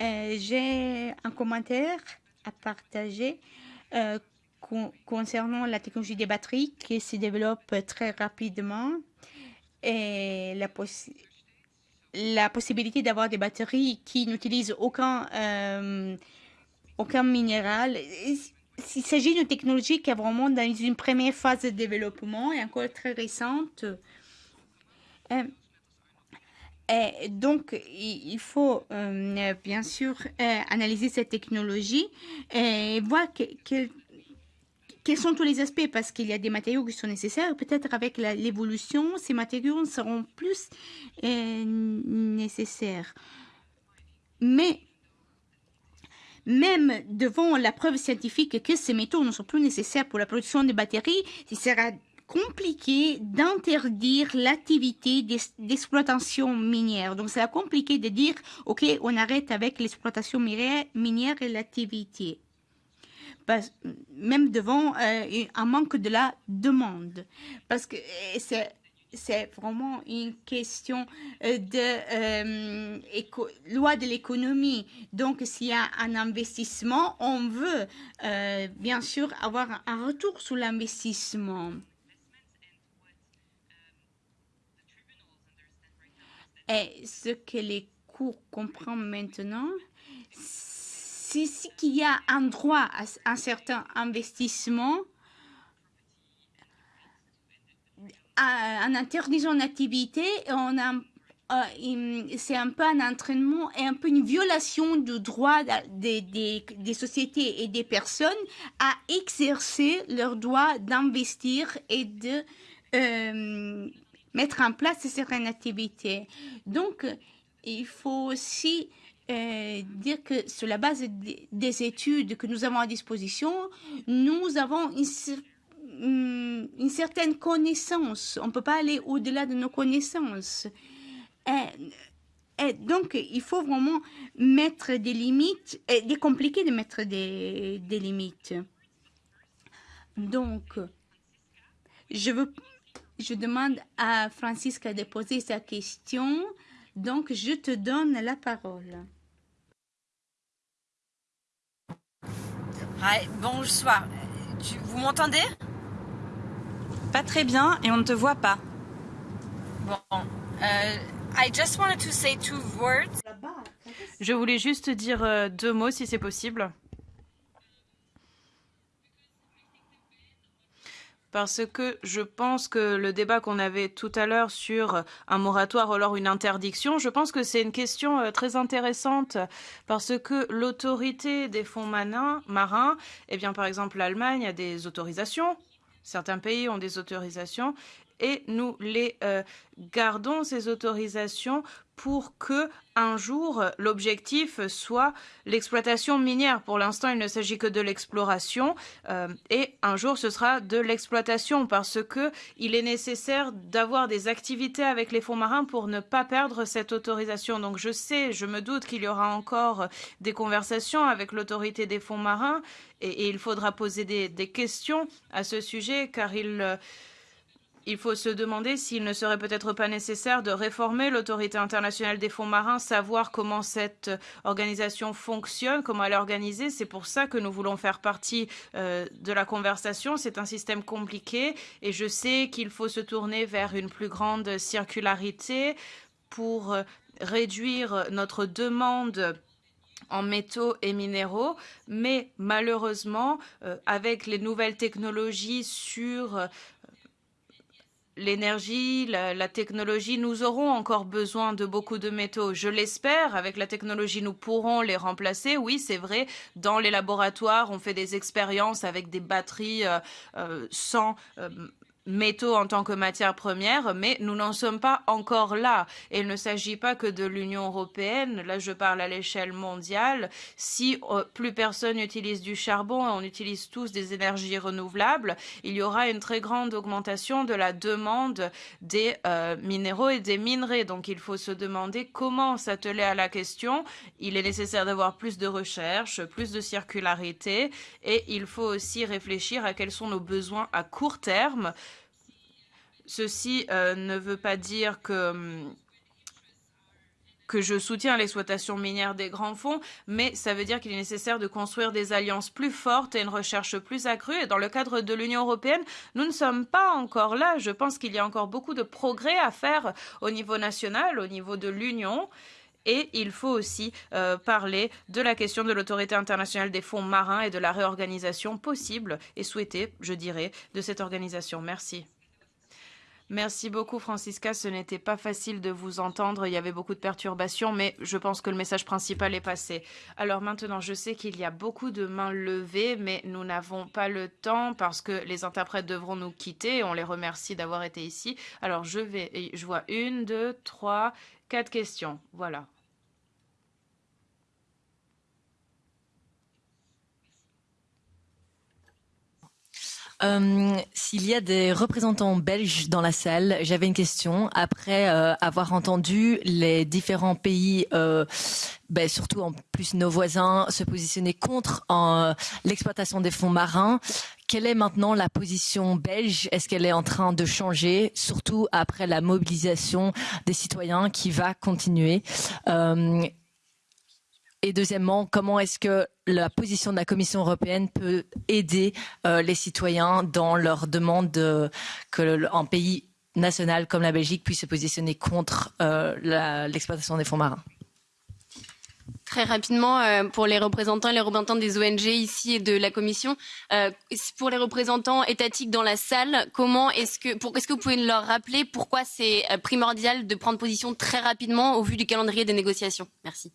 Euh, J'ai un commentaire à partager euh, con concernant la technologie des batteries qui se développe très rapidement et la, possi la possibilité d'avoir des batteries qui n'utilisent aucun, euh, aucun minéral. Il s'agit d'une technologie qui est vraiment dans une première phase de développement et encore très récente. Et donc, il faut euh, bien sûr euh, analyser cette technologie et voir que, que, quels sont tous les aspects, parce qu'il y a des matériaux qui sont nécessaires. Peut-être avec l'évolution, ces matériaux seront plus euh, nécessaires. Mais même devant la preuve scientifique que ces métaux ne sont plus nécessaires pour la production de batteries, il sera compliqué d'interdire l'activité d'exploitation minière. Donc, c'est compliqué de dire, OK, on arrête avec l'exploitation minière et l'activité. Même devant euh, un manque de la demande. Parce que c'est c'est vraiment une question euh, de euh, loi de l'économie. Donc, s'il y a un investissement, on veut euh, bien sûr avoir un retour sur l'investissement. Et ce que les cours comprennent maintenant, c'est qu'il y a un droit à un certain investissement en interdisant l'activité, euh, c'est un peu un entraînement et un peu une violation du droit des sociétés et des personnes à exercer leur droit d'investir et de euh, mettre en place certaines activités. Donc, il faut aussi euh, dire que sur la base des, des études que nous avons à disposition, nous avons une une certaine connaissance. On ne peut pas aller au-delà de nos connaissances. Et, donc, il faut vraiment mettre des limites. C'est compliqué de mettre des limites. Donc, je, veux, je demande à Francisca de poser sa question. Donc, je te donne la parole. Hi, bonsoir. Tu, vous m'entendez? Pas très bien et on ne te voit pas. Bon, euh, I just wanted to say two words. Je voulais juste dire euh, deux mots si c'est possible. Parce que je pense que le débat qu'on avait tout à l'heure sur un moratoire ou alors une interdiction, je pense que c'est une question euh, très intéressante. Parce que l'autorité des fonds marins, eh bien par exemple l'Allemagne a des autorisations. Certains pays ont des autorisations. Et nous les euh, gardons, ces autorisations, pour que un jour l'objectif soit l'exploitation minière. Pour l'instant, il ne s'agit que de l'exploration euh, et un jour ce sera de l'exploitation parce que il est nécessaire d'avoir des activités avec les fonds marins pour ne pas perdre cette autorisation. Donc je sais, je me doute qu'il y aura encore des conversations avec l'autorité des fonds marins et, il faudra poser des, des, questions à ce sujet car il euh, il faut se demander s'il ne serait peut-être pas nécessaire de réformer l'autorité internationale des fonds marins, savoir comment cette organisation fonctionne, comment elle est organisée. C'est pour ça que nous voulons faire partie euh, de la conversation. C'est un système compliqué et je sais qu'il faut se tourner vers une plus grande circularité pour euh, réduire notre demande en métaux et minéraux, mais malheureusement, euh, avec les nouvelles technologies sur euh, l'énergie, la, technologie, nous aurons encore besoin de beaucoup de métaux. Je l'espère, avec la technologie, nous pourrons les remplacer. Oui, c'est vrai, dans les laboratoires, on fait des expériences avec des batteries euh, euh, sans euh, métaux en tant que matière première, mais nous n'en sommes pas encore là. Et il ne s'agit pas que de l'Union européenne, là je parle à l'échelle mondiale. Si euh, plus personne n'utilise du charbon et on utilise tous des énergies renouvelables, il y aura une très grande augmentation de la demande des euh, minéraux et des minerais. Donc il faut se demander comment s'atteler à la question. Il est nécessaire d'avoir plus de recherche, plus de circularité et il faut aussi réfléchir à quels sont nos besoins à court terme Ceci euh, ne veut pas dire que que je soutiens l'exploitation minière des grands fonds, mais ça veut dire qu'il est nécessaire de construire des alliances plus fortes et une recherche plus accrue. Et dans le cadre de l'Union européenne, nous ne sommes pas encore là. Je pense qu'il y a encore beaucoup de progrès à faire au niveau national, au niveau de l'Union. Et il faut aussi euh, parler de la question de l'autorité internationale des fonds marins et de la réorganisation possible et souhaitée, je dirais, de cette organisation. Merci. Merci beaucoup, Francisca. Ce n'était pas facile de vous entendre. Il y avait beaucoup de perturbations, mais je pense que le message principal est passé. Alors maintenant, je sais qu'il y a beaucoup de mains levées, mais nous n'avons pas le temps parce que les interprètes devront nous quitter. On les remercie d'avoir été ici. Alors je vais, je vois une, deux, trois, quatre questions. Voilà. Euh, S'il y a des représentants belges dans la salle, j'avais une question. Après euh, avoir entendu les différents pays, euh, ben, surtout en plus nos voisins, se positionner contre l'exploitation des fonds marins, quelle est maintenant la position belge? Est-ce qu'elle est en train de changer, surtout après la mobilisation des citoyens qui va continuer? Et deuxièmement, comment est-ce que la position de la Commission européenne peut aider euh, les citoyens dans leur demande de, pays national comme la Belgique puisse se positionner contre euh, l'exploitation des fonds marins? Très rapidement, euh, pour les représentants et les représentants des ONG ici et de la Commission, pour les représentants étatiques dans la salle, comment est-ce que, est-ce que vous pouvez leur rappeler pourquoi c'est primordial de prendre position très rapidement au vu du calendrier des négociations? Merci.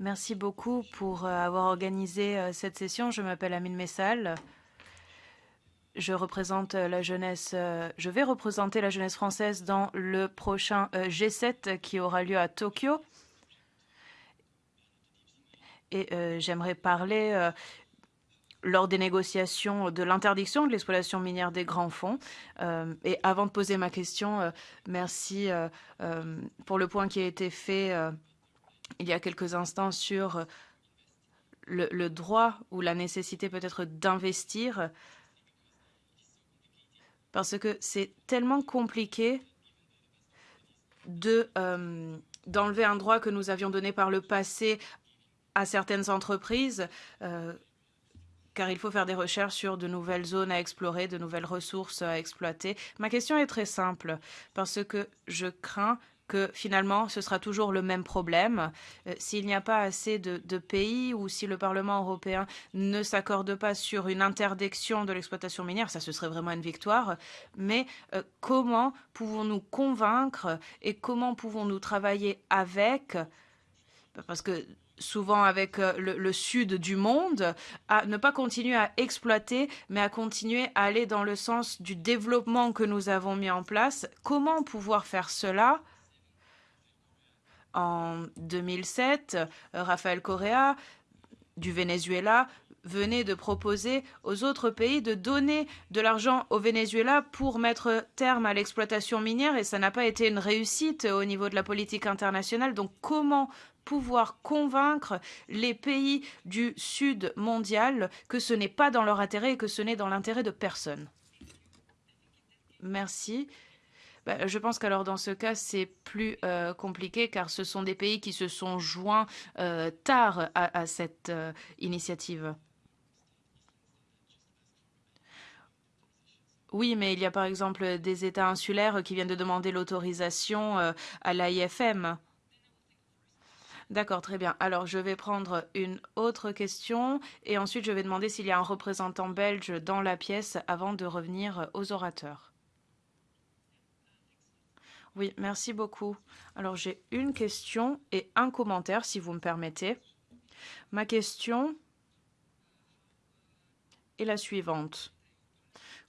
Merci beaucoup pour euh, avoir organisé euh, cette session. Je m'appelle Amine Messal. Je représente euh, la jeunesse, je vais représenter la jeunesse française dans le prochain G7 qui aura lieu à Tokyo. Et j'aimerais parler lors des négociations de l'interdiction de l'exploitation minière des grands fonds. Euh, et avant de poser ma question, euh, merci euh, pour le point qui a été fait il y a quelques instants sur le, droit ou la nécessité peut-être d'investir, parce que c'est tellement compliqué de d'enlever un droit que nous avions donné par le passé à certaines entreprises. Car il faut faire des recherches sur de nouvelles zones à explorer, de nouvelles ressources à exploiter. Ma question est très simple, parce que je crains que finalement ce sera toujours le même problème. Euh, S'il n'y a pas assez de, de pays ou si le Parlement européen ne s'accorde pas sur une interdiction de l'exploitation minière, ça ce serait vraiment une victoire. Mais euh, comment pouvons-nous convaincre et comment pouvons-nous travailler avec? Parce que souvent avec euh, le, le, sud du monde, à ne pas continuer à exploiter, mais à continuer à aller dans le sens du développement que nous avons mis en place. Comment pouvoir faire cela? En 2007, Rafael Correa du Venezuela venait de proposer aux autres pays de donner de l'argent au Venezuela pour mettre terme à l'exploitation minière et ça n'a pas été une réussite au niveau de la politique internationale. Donc comment pouvoir convaincre les pays du Sud mondial que ce n'est pas dans leur intérêt et que ce n'est dans l'intérêt de personne. Merci. Ben, je pense qu'alors dans ce cas, c'est plus euh, compliqué car ce sont des pays qui se sont joints euh, tard à, cette euh, initiative. Oui, mais il y a par exemple des États insulaires qui viennent de demander l'autorisation à l'AIFM. D'accord, très bien. Alors, je vais prendre une autre question et ensuite je vais demander s'il y a un représentant belge dans la pièce avant de revenir aux orateurs. Oui, merci beaucoup. Alors, j'ai une question et un commentaire, si vous me permettez. Ma question est la suivante.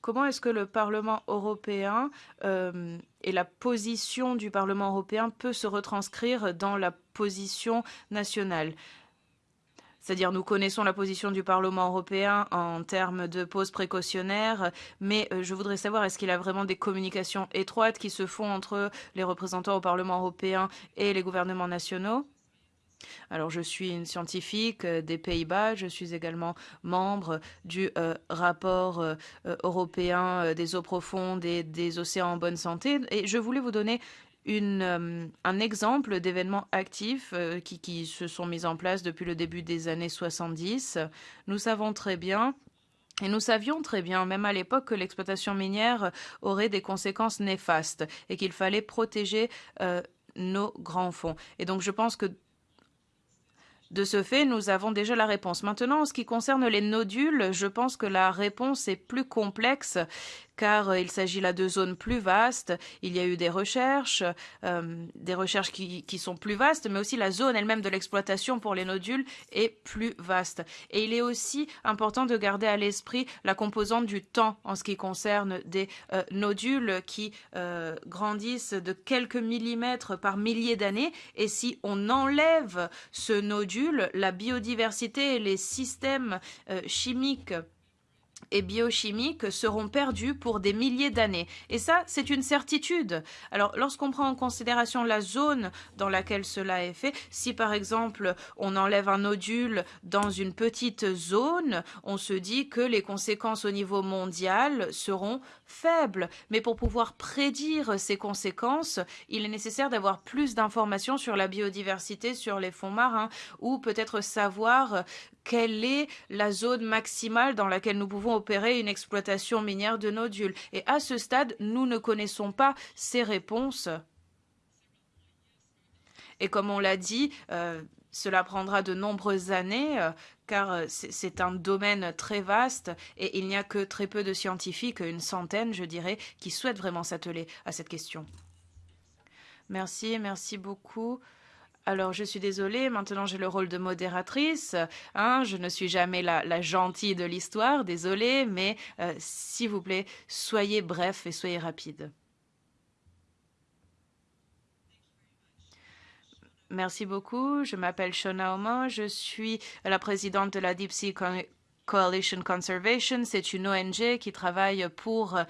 Comment est-ce que le Parlement européen euh, et la position du Parlement européen peut se retranscrire dans la position nationale? C'est-à-dire nous connaissons la position du Parlement européen en termes de pause précautionnaire, mais euh, je voudrais savoir est-ce qu'il y a vraiment des communications étroites qui se font entre les représentants au Parlement européen et les gouvernements nationaux? Alors, je suis une scientifique euh, des Pays-Bas. Je suis également membre du euh, rapport euh, européen des eaux profondes et des océans en bonne santé. Et je voulais vous donner un exemple d'événements actifs qui, se sont mis en place depuis le début des années 70. Nous savons très bien et nous savions très bien, même à l'époque, que l'exploitation minière aurait des conséquences néfastes et qu'il fallait protéger nos grands fonds. Et donc, je pense que de ce fait, nous avons déjà la réponse. Maintenant, en ce qui concerne les nodules, je pense que la réponse est plus complexe car euh, il s'agit là de zones plus vastes. Il y a eu des recherches, euh, des recherches qui, sont plus vastes, mais aussi la zone elle-même de l'exploitation pour les nodules est plus vaste. Et il est aussi important de garder à l'esprit la composante du temps en ce qui concerne des euh, nodules qui grandissent de quelques millimètres par milliers d'années. Et si on enlève ce nodule, la biodiversité et les systèmes chimiques et biochimiques seront perdus pour des milliers d'années. Et ça, c'est une certitude. Alors, lorsqu'on prend en considération la zone dans laquelle cela est fait, si par exemple on enlève un nodule dans une petite zone, on se dit que les conséquences au niveau mondial seront faibles. Mais pour pouvoir prédire ces conséquences, il est nécessaire d'avoir plus d'informations sur la biodiversité, sur les fonds marins, ou peut-être savoir quelle est la zone maximale dans laquelle nous pouvons opérer une exploitation minière de nodules. Et à ce stade, nous ne connaissons pas ces réponses. Et comme on l'a dit, euh, cela prendra de nombreuses années, euh, car euh, c'est un domaine très vaste et il n'y a que très peu de scientifiques, une centaine, je dirais, qui souhaitent vraiment s'atteler à cette question. Merci, merci beaucoup. Alors, je suis désolée, maintenant j'ai le rôle de modératrice. Hein, je ne suis jamais la, gentille de l'histoire, désolée, mais euh, s'il vous plaît, soyez bref et soyez rapide. Merci beaucoup. Je m'appelle Shona Oma. Je suis la présidente de la Deep Sea Coalition Conservation. C'est une ONG qui travaille pour euh,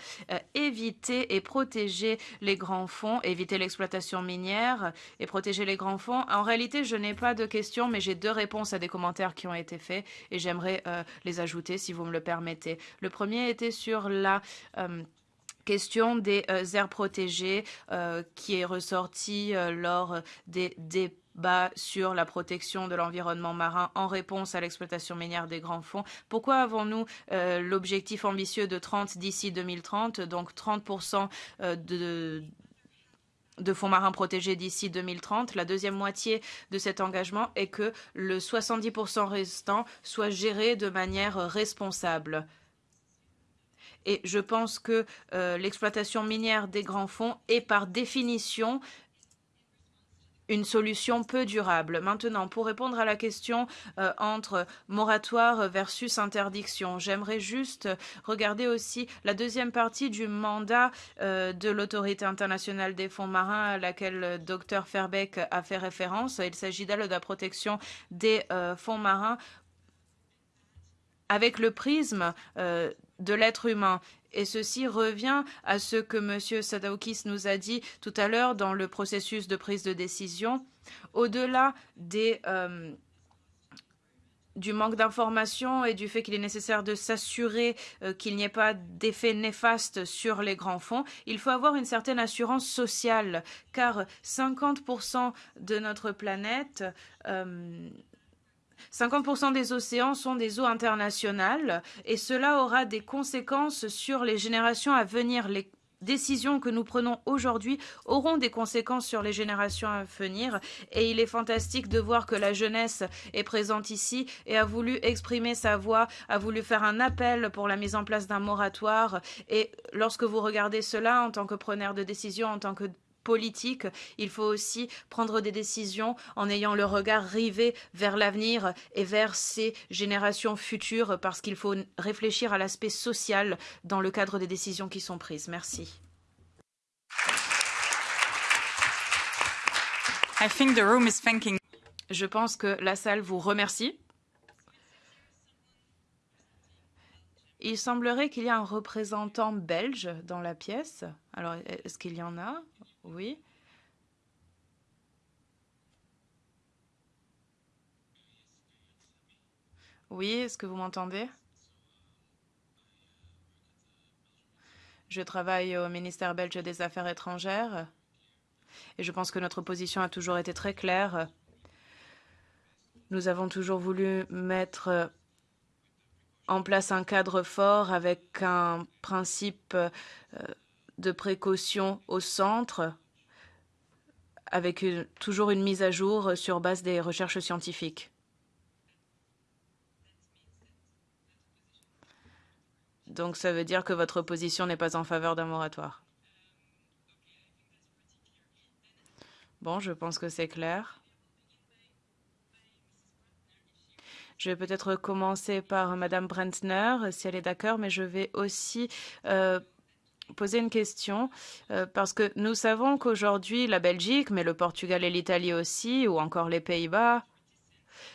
éviter et protéger les grands fonds, éviter l'exploitation minière et protéger les grands fonds. En réalité, je n'ai pas de questions, mais j'ai deux réponses à des commentaires qui ont été faits et j'aimerais euh, les ajouter si vous me le permettez. Le premier était sur la euh, question des euh, aires protégées euh, qui est ressortie euh, lors des débats sur la protection de l'environnement marin en réponse à l'exploitation minière des grands fonds. Pourquoi avons-nous l'objectif ambitieux de 30 d'ici 2030, donc 30% de de fonds marins protégés d'ici 2030. La deuxième moitié de cet engagement est que le 70% restant soit géré de manière responsable. Et je pense que euh, l'exploitation minière des grands fonds est par définition une solution peu durable. Maintenant, pour répondre à la question euh, entre moratoire versus interdiction, j'aimerais juste regarder aussi la deuxième partie du mandat euh, de l'autorité internationale des fonds marins à laquelle Dr Fairbeck a fait référence. Il s'agit d'elle de la protection des fonds marins avec le prisme de l'être humain. Et ceci revient à ce que M. Sadaukis nous a dit tout à l'heure dans le processus de prise de décision. Au-delà euh, du manque d'information et du fait qu'il est nécessaire de s'assurer euh, qu'il n'y ait pas d'effet néfaste sur les grands fonds, il faut avoir une certaine assurance sociale, car 50% de notre planète euh, 50% des océans sont des eaux internationales et cela aura des conséquences sur les générations à venir. Les décisions que nous prenons aujourd'hui auront des conséquences sur les générations à venir et il est fantastique de voir que la jeunesse est présente ici et a voulu exprimer sa voix, a voulu faire un appel pour la mise en place d'un moratoire et lorsque vous regardez cela en tant que preneur de décision, en tant que politique, il faut aussi prendre des décisions en ayant le regard rivé vers l'avenir et vers ces générations futures parce qu'il faut réfléchir à l'aspect social dans le cadre des décisions qui sont prises. Merci. I think the room is thanking. Je pense que la salle vous remercie. Il semblerait qu'il y ait un représentant belge dans la pièce. Alors, est-ce qu'il y en a? Oui. Oui, est-ce que vous m'entendez? Je travaille au ministère belge des Affaires étrangères et je pense que notre position a toujours été très claire. Nous avons toujours voulu mettre en place un cadre fort avec un principe euh, de précaution au centre, avec toujours une mise à jour sur base des recherches scientifiques. Donc ça veut dire que votre position n'est pas en faveur d'un moratoire. Bon, je pense que c'est clair. Je vais peut-être commencer par Madame Brentner, si elle est d'accord, mais je vais aussi euh, poser une question euh, parce que nous savons qu'aujourd'hui, la Belgique, mais le Portugal et l'Italie aussi, ou encore les Pays-Bas,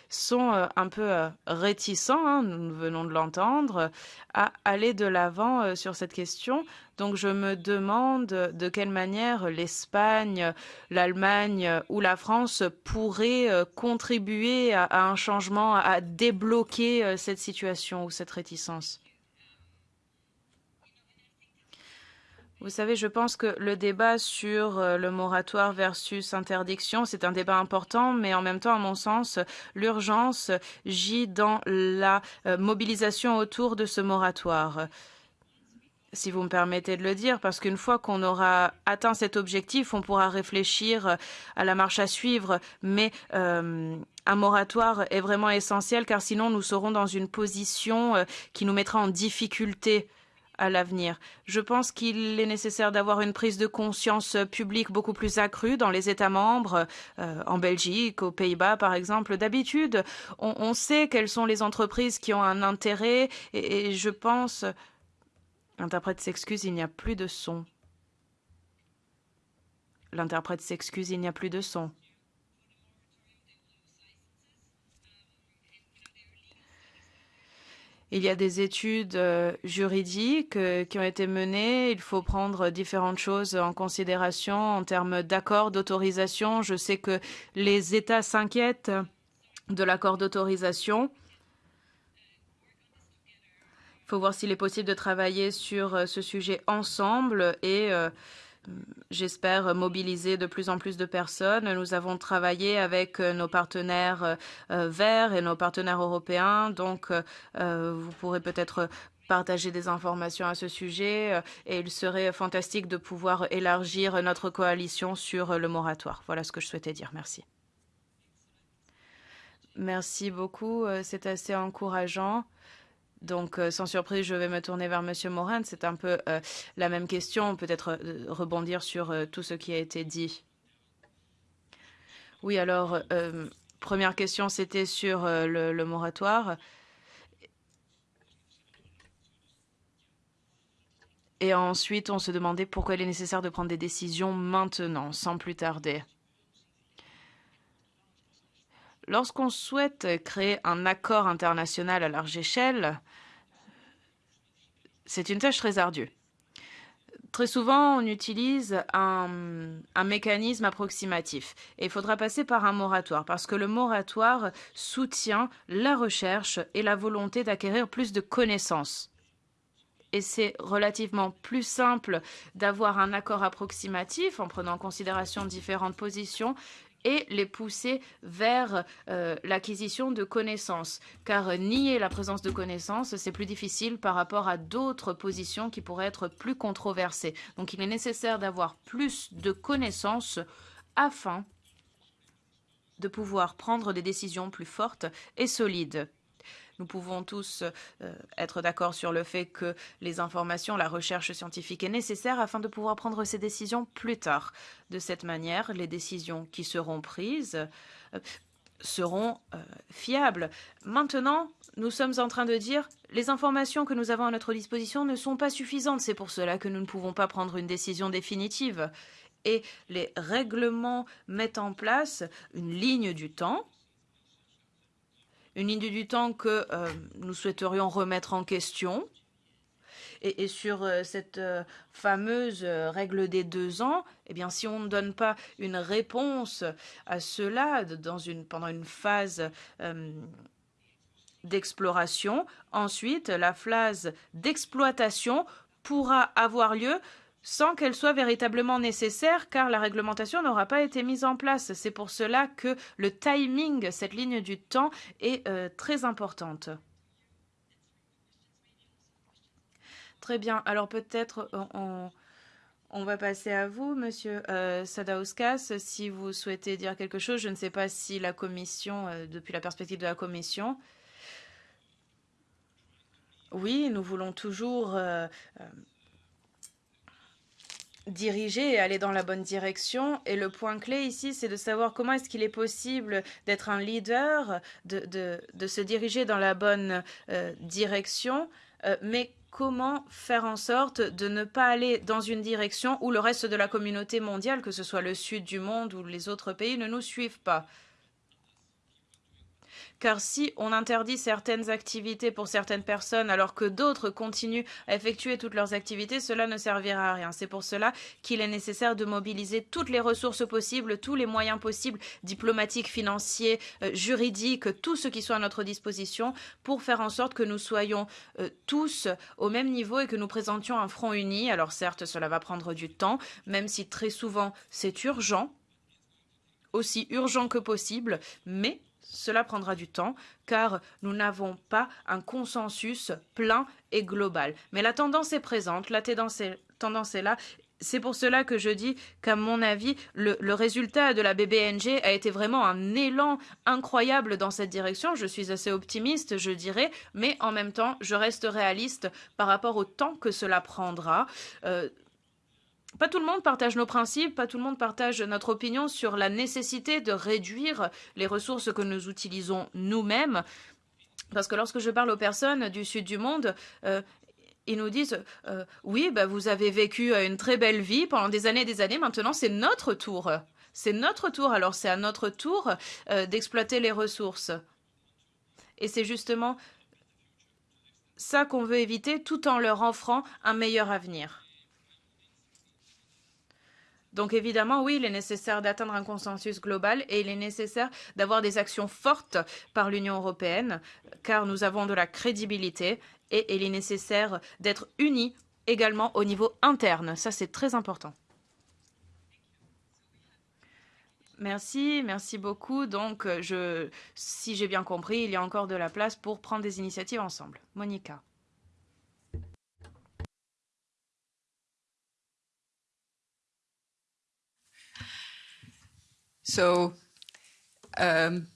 sont euh, un peu euh, réticents, hein, nous venons de l'entendre, à aller de l'avant sur cette question. Donc je me demande de quelle manière l'Espagne, l'Allemagne ou la France pourraient contribuer à un changement, à débloquer cette situation ou cette réticence. Vous savez, je pense que le débat sur euh, le moratoire versus interdiction, c'est un débat important, mais en même temps, à mon sens, l'urgence gît dans la euh, mobilisation autour de ce moratoire. Si vous me permettez de le dire, parce qu'une fois qu'on aura atteint cet objectif, on pourra réfléchir à la marche à suivre, mais euh, un moratoire est vraiment essentiel, car sinon nous serons dans une position euh, qui nous mettra en difficulté à l'avenir. Je pense qu'il est nécessaire d'avoir une prise de conscience publique beaucoup plus accrue dans les États membres, euh, en Belgique, aux Pays-Bas par exemple. D'habitude, on, sait quelles sont les entreprises qui ont un intérêt et, et je pense. L'interprète s'excuse, il n'y a plus de son. L'interprète s'excuse, il n'y a plus de son. Il y a des études euh, juridiques euh, qui ont été menées. Il faut prendre différentes choses en considération en termes d'accord, d'autorisation. Je sais que les États s'inquiètent de l'accord d'autorisation. Il faut voir s'il est possible de travailler sur euh, ce sujet ensemble et j'espère mobiliser de plus en plus de personnes. Nous avons travaillé avec euh, nos partenaires euh, verts et nos partenaires européens, donc euh, vous pourrez peut-être partager des informations à ce sujet et il serait fantastique de pouvoir élargir notre coalition sur le moratoire. Voilà ce que je souhaitais dire. Merci. Merci beaucoup. C'est assez encourageant. Donc, euh, sans surprise, je vais me tourner vers Monsieur Morin. C'est un peu euh, la même question, peut-être euh, rebondir sur tout ce qui a été dit. Oui, alors, première question, c'était sur le, le moratoire. Et ensuite, on se demandait pourquoi il est nécessaire de prendre des décisions maintenant, sans plus tarder. Lorsqu'on souhaite créer un accord international à large échelle, c'est une tâche très ardue. Très souvent, on utilise un, mécanisme approximatif et il faudra passer par un moratoire parce que le moratoire soutient la recherche et la volonté d'acquérir plus de connaissances. Et c'est relativement plus simple d'avoir un accord approximatif en prenant en considération différentes positions et les pousser vers euh, l'acquisition de connaissances. Car nier la présence de connaissances, c'est plus difficile par rapport à d'autres positions qui pourraient être plus controversées. Donc il est nécessaire d'avoir plus de connaissances afin de pouvoir prendre des décisions plus fortes et solides. Nous pouvons tous euh, être d'accord sur le fait que les informations, la recherche scientifique est nécessaire afin de pouvoir prendre ces décisions plus tard. De cette manière, les décisions qui seront prises euh, seront euh, fiables. Maintenant, nous sommes en train de dire les informations que nous avons à notre disposition ne sont pas suffisantes. C'est pour cela que nous ne pouvons pas prendre une décision définitive. Et les règlements mettent en place une ligne du temps une ligne du temps que euh, nous souhaiterions remettre en question. Et, sur euh, cette euh, fameuse règle des deux ans, eh bien, si on ne donne pas une réponse à cela pendant une phase d'exploration, ensuite, la phase d'exploitation pourra avoir lieu sans qu'elle soit véritablement nécessaire car la réglementation n'aura pas été mise en place. C'est pour cela que le timing, cette ligne du temps, est euh, très importante. Très bien. Alors peut-être euh, on, va passer à vous, Monsieur euh, Sadauskas, si vous souhaitez dire quelque chose. Je ne sais pas si la Commission, depuis la perspective de la Commission, oui, nous voulons toujours diriger et aller dans la bonne direction. Et le point clé ici, c'est de savoir comment est-ce qu'il est possible d'être un leader, de, de, se diriger dans la bonne euh, direction, euh, mais comment faire en sorte de ne pas aller dans une direction où le reste de la communauté mondiale, que ce soit le sud du monde ou les autres pays, ne nous suivent pas? Car si on interdit certaines activités pour certaines personnes alors que d'autres continuent à effectuer toutes leurs activités, cela ne servira à rien. C'est pour cela qu'il est nécessaire de mobiliser toutes les ressources possibles, tous les moyens possibles, diplomatiques, financiers, euh, juridiques, tout ce qui soit à notre disposition pour faire en sorte que nous soyons euh, tous au même niveau et que nous présentions un front uni. Alors certes, cela va prendre du temps, même si très souvent c'est urgent, aussi urgent que possible, mais cela prendra du temps car nous n'avons pas un consensus plein et global. Mais la tendance est présente, la tendance est, là. C'est pour cela que je dis qu'à mon avis, le, le, résultat de la BBNG a été vraiment un élan incroyable dans cette direction. Je suis assez optimiste, je dirais, mais en même temps, je reste réaliste par rapport au temps que cela prendra. Euh, pas tout le monde partage nos principes, pas tout le monde partage notre opinion sur la nécessité de réduire les ressources que nous utilisons nous-mêmes. Parce que lorsque je parle aux personnes du sud du monde, euh, ils nous disent euh, Oui, bah, vous avez vécu une très belle vie pendant des années et des années, maintenant c'est notre tour. C'est notre tour, alors c'est à notre tour euh, d'exploiter les ressources. Et c'est justement ça qu'on veut éviter tout en leur offrant un meilleur avenir. Donc évidemment, oui, il est nécessaire d'atteindre un consensus global et il est nécessaire d'avoir des actions fortes par l'Union européenne, car nous avons de la crédibilité et il est nécessaire d'être unis également au niveau interne. Ça, c'est très important. Merci, merci beaucoup. Donc, si j'ai bien compris, il y a encore de la place pour prendre des initiatives ensemble. Monica. Um.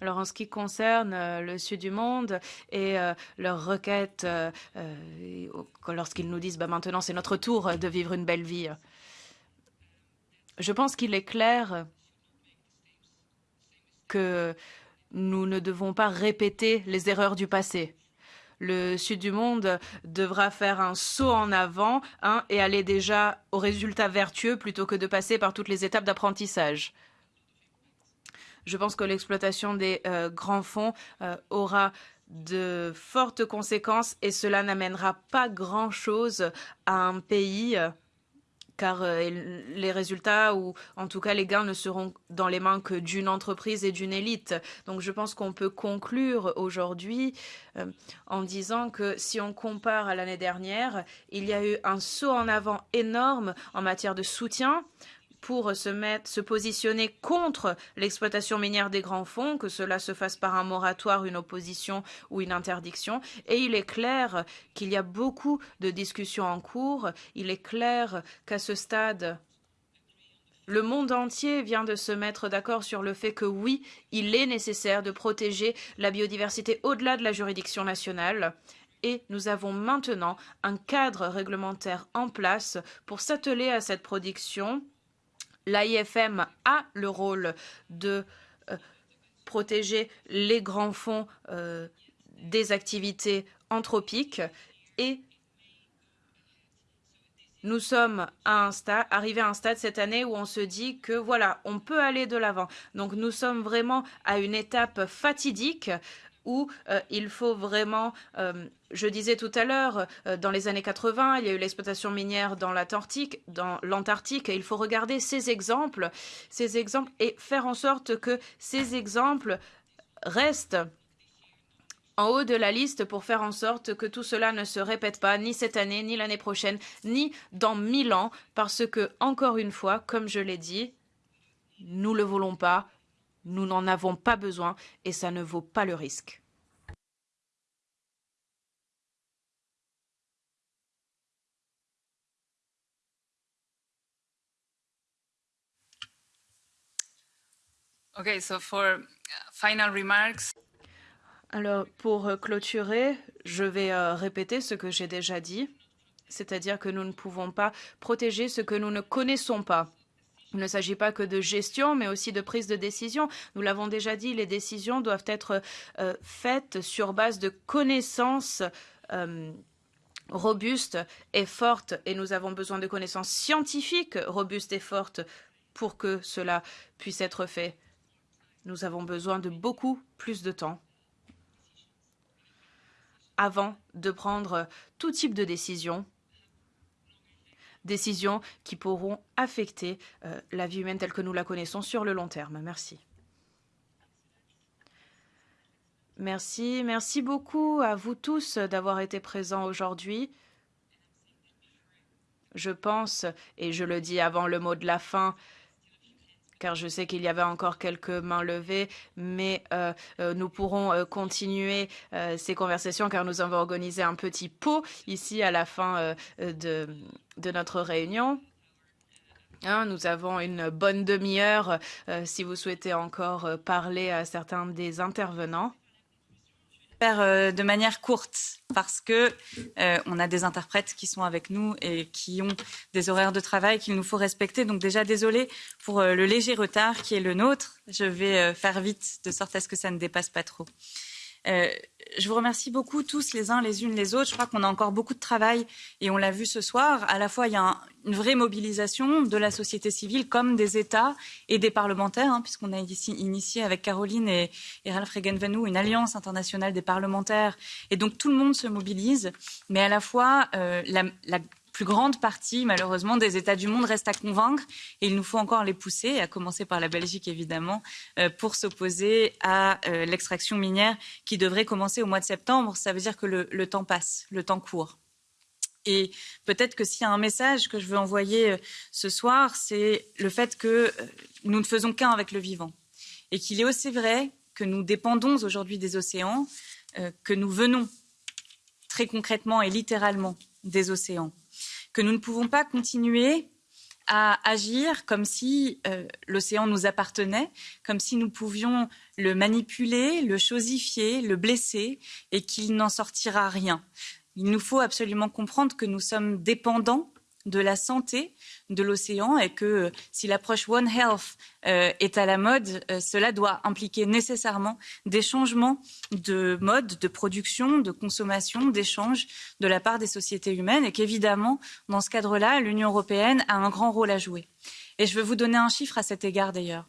Alors en ce qui concerne euh, le sud du monde et euh, leurs requêtes, euh, euh lorsqu'ils nous disent bah, maintenant c'est notre tour de vivre une belle vie. Je pense qu'il est clair que nous ne devons pas répéter les erreurs du passé. Le sud du monde devra faire un saut en avant hein, et aller déjà aux résultats vertueux plutôt que de passer par toutes les étapes d'apprentissage. Je pense que l'exploitation des euh, grands fonds euh, aura de fortes conséquences et cela n'amènera pas grand-chose à un pays euh, car euh, les résultats ou en tout cas les gains ne seront dans les mains que d'une entreprise et d'une élite. Donc je pense qu'on peut conclure aujourd'hui euh, en disant que si on compare à l'année dernière, il y a eu un saut en avant énorme en matière de soutien pour se mettre, se positionner contre l'exploitation minière des grands fonds, que cela se fasse par un moratoire, une opposition ou une interdiction. Et il est clair qu'il y a beaucoup de discussions en cours. Il est clair qu'à ce stade, le monde entier vient de se mettre d'accord sur le fait que oui, il est nécessaire de protéger la biodiversité au-delà de la juridiction nationale et nous avons maintenant un cadre réglementaire en place pour s'atteler à cette production l'AIFM a le rôle de euh, protéger les grands fonds euh, des activités anthropiques et nous sommes arrivés à un stade cette année où on se dit que voilà, on peut aller de l'avant. Donc nous sommes vraiment à une étape fatidique où euh, il faut vraiment, euh, je disais tout à l'heure, euh, dans les années 80, il y a eu l'exploitation minière dans l'Antarctique, dans il faut regarder ces exemples, ces exemples, et faire en sorte que ces exemples restent en haut de la liste pour faire en sorte que tout cela ne se répète pas ni cette année, ni l'année prochaine, ni dans mille ans, parce que, encore une fois, comme je l'ai dit, nous ne le voulons pas, nous n'en avons pas besoin et ça ne vaut pas le risque. Okay, so for final remarks. Alors, pour clôturer, je vais euh, répéter ce que j'ai déjà dit, c'est-à-dire que nous ne pouvons pas protéger ce que nous ne connaissons pas. Il ne s'agit pas que de gestion, mais aussi de prise de décision. Nous l'avons déjà dit, les décisions doivent être euh, faites sur base de connaissances euh, robustes et fortes, et nous avons besoin de connaissances scientifiques robustes et fortes pour que cela puisse être fait. Nous avons besoin de beaucoup plus de temps avant de prendre tout type de décision décisions qui pourront affecter euh, la vie humaine telle que nous la connaissons sur le long terme. Merci. Merci, merci beaucoup à vous tous d'avoir été présents aujourd'hui. Je pense, et je le dis avant le mot de la fin, car je sais qu'il y avait encore quelques mains levées, mais euh, euh, nous pourrons euh, continuer ces conversations car nous avons organisé un petit pot ici à la fin de, notre réunion. Hein, nous avons une bonne demi-heure si vous souhaitez encore parler à certains des intervenants faire euh, de manière courte parce que euh, on a des interprètes qui sont avec nous et qui ont des horaires de travail qu'il nous faut respecter. Donc déjà désolé pour euh, le léger retard qui est le nôtre. Je vais faire vite de sorte à ce que ça ne dépasse pas trop. Euh, je vous remercie beaucoup tous les uns les unes les autres. Je crois qu'on a encore beaucoup de travail et on l'a vu ce soir. À la fois, il y a un, une vraie mobilisation de la société civile comme des États et des parlementaires, hein, puisqu'on a ici initié avec Caroline et, et Ralph une alliance internationale des parlementaires. Et donc tout le monde se mobilise, mais à la fois euh, la plus grande partie, malheureusement, des États du monde reste à convaincre et il nous faut encore les pousser, à commencer par la Belgique, évidemment, euh, pour s'opposer à euh, l'extraction minière qui devrait commencer au mois de septembre. Ça veut dire que le, temps passe, le temps court. Et peut-être que s'il y a un message que je veux envoyer euh, ce soir, c'est le fait que nous ne faisons qu'un avec le vivant. Et qu'il est aussi vrai que nous dépendons aujourd'hui des océans, que nous venons très concrètement et littéralement des océans que nous ne pouvons pas continuer à agir comme si euh, l'océan nous appartenait, comme si nous pouvions le manipuler, le chosifier, le blesser et qu'il n'en sortira rien. Il nous faut absolument comprendre que nous sommes dépendants de la santé de l'océan et que euh, si l'approche One Health euh, est à la mode, euh, cela doit impliquer nécessairement des changements de mode de production, de consommation, d'échange de la part des sociétés humaines et qu'évidemment, dans ce cadre-là, l'Union européenne a un grand rôle à jouer. Et je vais vous donner un chiffre à cet égard d'ailleurs.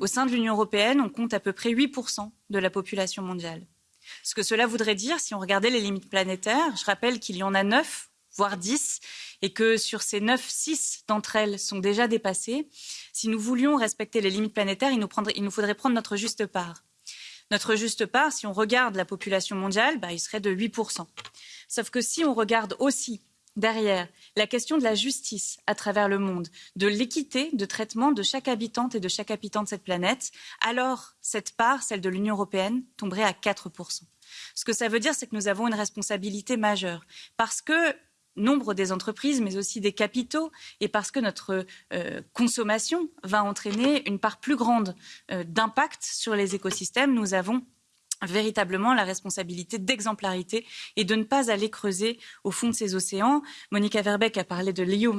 Au sein de l'Union européenne, on compte à peu près 8% de la population mondiale. Ce que cela voudrait dire, si on regardait les limites planétaires, je rappelle qu'il y en a 9 voire 10, et que sur ces 9, 6 d'entre elles sont déjà dépassées. Si nous voulions respecter les limites planétaires, il nous, faudrait prendre notre juste part. Notre juste part, si on regarde la population mondiale, bah, il serait de 8%. Sauf que si on regarde aussi derrière la question de la justice à travers le monde, de l'équité de traitement de chaque habitante et de chaque habitant de cette planète, alors cette part, celle de l'Union européenne, tomberait à 4%. Ce que ça veut dire, c'est que nous avons une responsabilité majeure. Parce que nombre des entreprises, mais aussi des capitaux, et parce que notre euh, consommation va entraîner une part plus grande euh, d'impact sur les écosystèmes, nous avons véritablement la responsabilité d'exemplarité et de ne pas aller creuser au fond de ces océans. Monica Verbeck a parlé de l'EU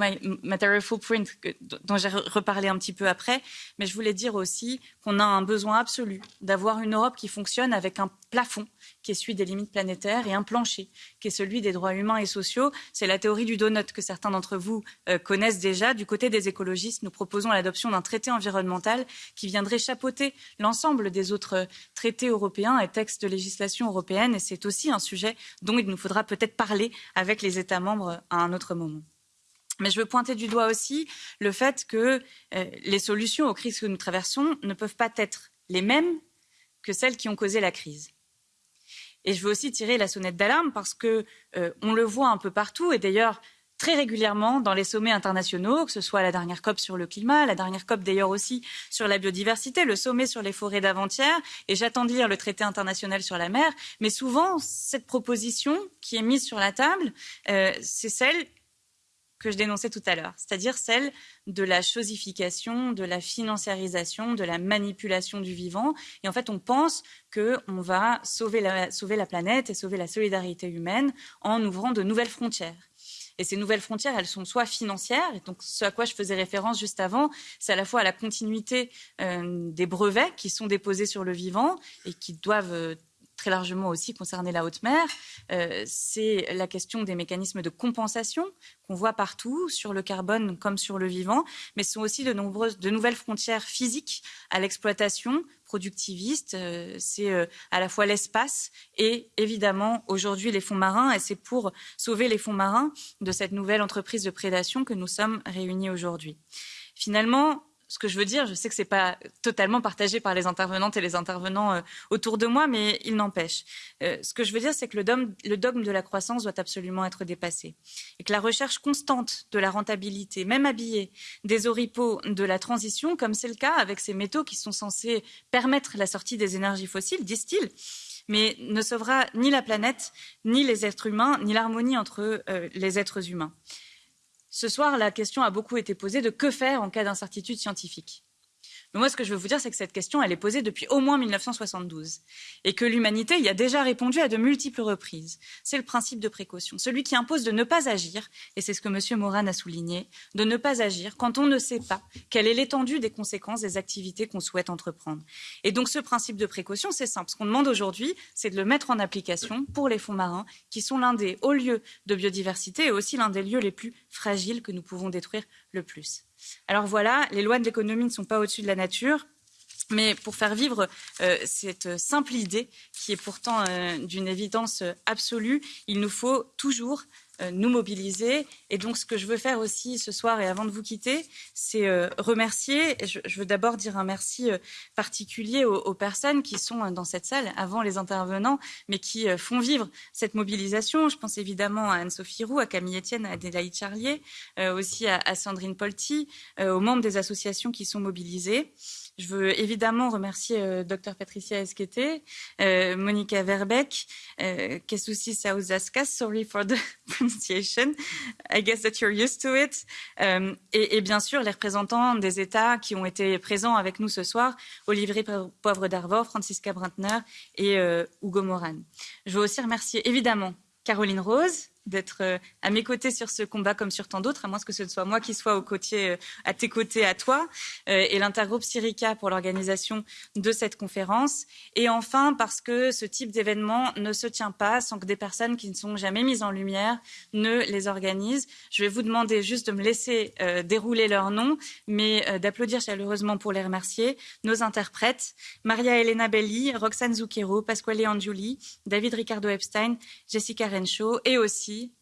Material Footprint, dont j'ai reparlé un petit peu après, mais je voulais dire aussi qu'on a un besoin absolu d'avoir une Europe qui fonctionne avec un plafond qui est celui des limites planétaires et un plancher qui est celui des droits humains et sociaux. C'est la théorie du donut que certains d'entre vous euh, connaissent déjà. Du côté des écologistes, nous proposons l'adoption d'un traité environnemental qui viendrait chapeauter l'ensemble des autres traités européens et textes de législation européenne. Et c'est aussi un sujet dont il nous faudra peut-être parler avec les États membres à un autre moment. Mais je veux pointer du doigt aussi le fait que euh, les solutions aux crises que nous traversons ne peuvent pas être les mêmes que celles qui ont causé la crise. Et je veux aussi tirer la sonnette d'alarme parce que euh, on le voit un peu partout et d'ailleurs très régulièrement dans les sommets internationaux, que ce soit la dernière COP sur le climat, la dernière COP d'ailleurs aussi sur la biodiversité, le sommet sur les forêts d'avant-hier, et j'attends de lire le traité international sur la mer. Mais souvent, cette proposition qui est mise sur la table, euh, c'est celle que je dénonçais tout à l'heure, c'est-à-dire celle de la chosification, de la financiarisation, de la manipulation du vivant. Et en fait, on pense qu'on va sauver la, sauver la planète et sauver la solidarité humaine en ouvrant de nouvelles frontières. Et ces nouvelles frontières, elles sont soit financières, et donc ce à quoi je faisais référence juste avant, c'est à la fois à la continuité euh, des brevets qui sont déposés sur le vivant et qui doivent euh, très largement aussi concerner la haute mer, euh, c'est la question des mécanismes de compensation qu'on voit partout, sur le carbone comme sur le vivant, mais ce sont aussi de, nombreuses, de nouvelles frontières physiques à l'exploitation productiviste. Euh, c'est euh, à la fois l'espace et évidemment aujourd'hui les fonds marins, et c'est pour sauver les fonds marins de cette nouvelle entreprise de prédation que nous sommes réunis aujourd'hui. Finalement, ce que je veux dire, je sais que ce n'est pas totalement partagé par les intervenantes et les intervenants euh, autour de moi, mais il n'empêche. Euh, ce que je veux dire, c'est que le dogme, le dogme, de la croissance doit absolument être dépassé. Et que la recherche constante de la rentabilité, même habillée des oripeaux de la transition, comme c'est le cas avec ces métaux qui sont censés permettre la sortie des énergies fossiles, disent-ils, mais ne sauvera ni la planète, ni les êtres humains, ni l'harmonie entre euh, les êtres humains. Ce soir, la question a beaucoup été posée de que faire en cas d'incertitude scientifique. Mais moi, ce que je veux vous dire, c'est que cette question, elle est posée depuis au moins 1972 et que l'humanité y a déjà répondu à de multiples reprises. C'est le principe de précaution, celui qui impose de ne pas agir, et c'est ce que M. Moran a souligné, de ne pas agir quand on ne sait pas quelle est l'étendue des conséquences des activités qu'on souhaite entreprendre. Et donc, ce principe de précaution, c'est simple. Ce qu'on demande aujourd'hui, c'est de le mettre en application pour les fonds marins, qui sont l'un des hauts lieux de biodiversité et aussi l'un des lieux les plus fragiles que nous pouvons détruire le plus. Alors voilà, les lois de l'économie ne sont pas au-dessus de la nature. Mais pour faire vivre euh, cette simple idée, qui est pourtant euh, d'une évidence absolue, il nous faut toujours euh, nous mobiliser. Et donc, ce que je veux faire aussi ce soir et avant de vous quitter, c'est euh, remercier. Je, veux d'abord dire un merci euh, particulier aux, aux, personnes qui sont dans cette salle avant les intervenants, mais qui font vivre cette mobilisation. Je pense évidemment à Anne-Sophie Roux, à Camille Etienne, à Adélaïde Charlier, aussi à, à Sandrine Polti, aux membres des associations qui sont mobilisées. Je veux évidemment remercier euh, Dr Patricia Esquete, euh, Monica Verbeck, euh, Kesusi sorry for the pronunciation, I guess that you're used to it, euh, et, et, bien sûr les représentants des États qui ont été présents avec nous ce soir, Olivier Poivre d'Arvor, Francisca Brantner et euh, Hugo Moran. Je veux aussi remercier évidemment Caroline Rose, d'être euh, à mes côtés sur ce combat comme sur tant d'autres, à moins que ce ne soit moi qui sois au côté, euh, à tes côtés, à toi, euh, et l'intergroupe Syrica pour l'organisation de cette conférence. Et enfin, parce que ce type d'événement ne se tient pas sans que des personnes qui ne sont jamais mises en lumière ne les organisent. Je vais vous demander juste de me laisser dérouler leurs noms, mais d'applaudir chaleureusement pour les remercier nos interprètes, Maria Elena Belli, Roxane Zucchero, Pasquale Angiuli, David Ricardo Epstein, Jessica Rencho, et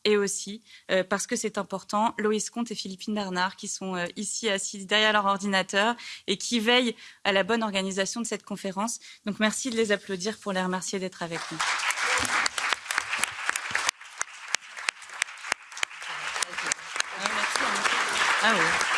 et aussi, euh, parce que c'est important, Loïs Comte et Philippine Bernard, qui sont euh, ici assis derrière leur ordinateur et qui veillent à la bonne organisation de cette conférence. Donc merci de les applaudir pour les remercier d'être avec nous. Ah.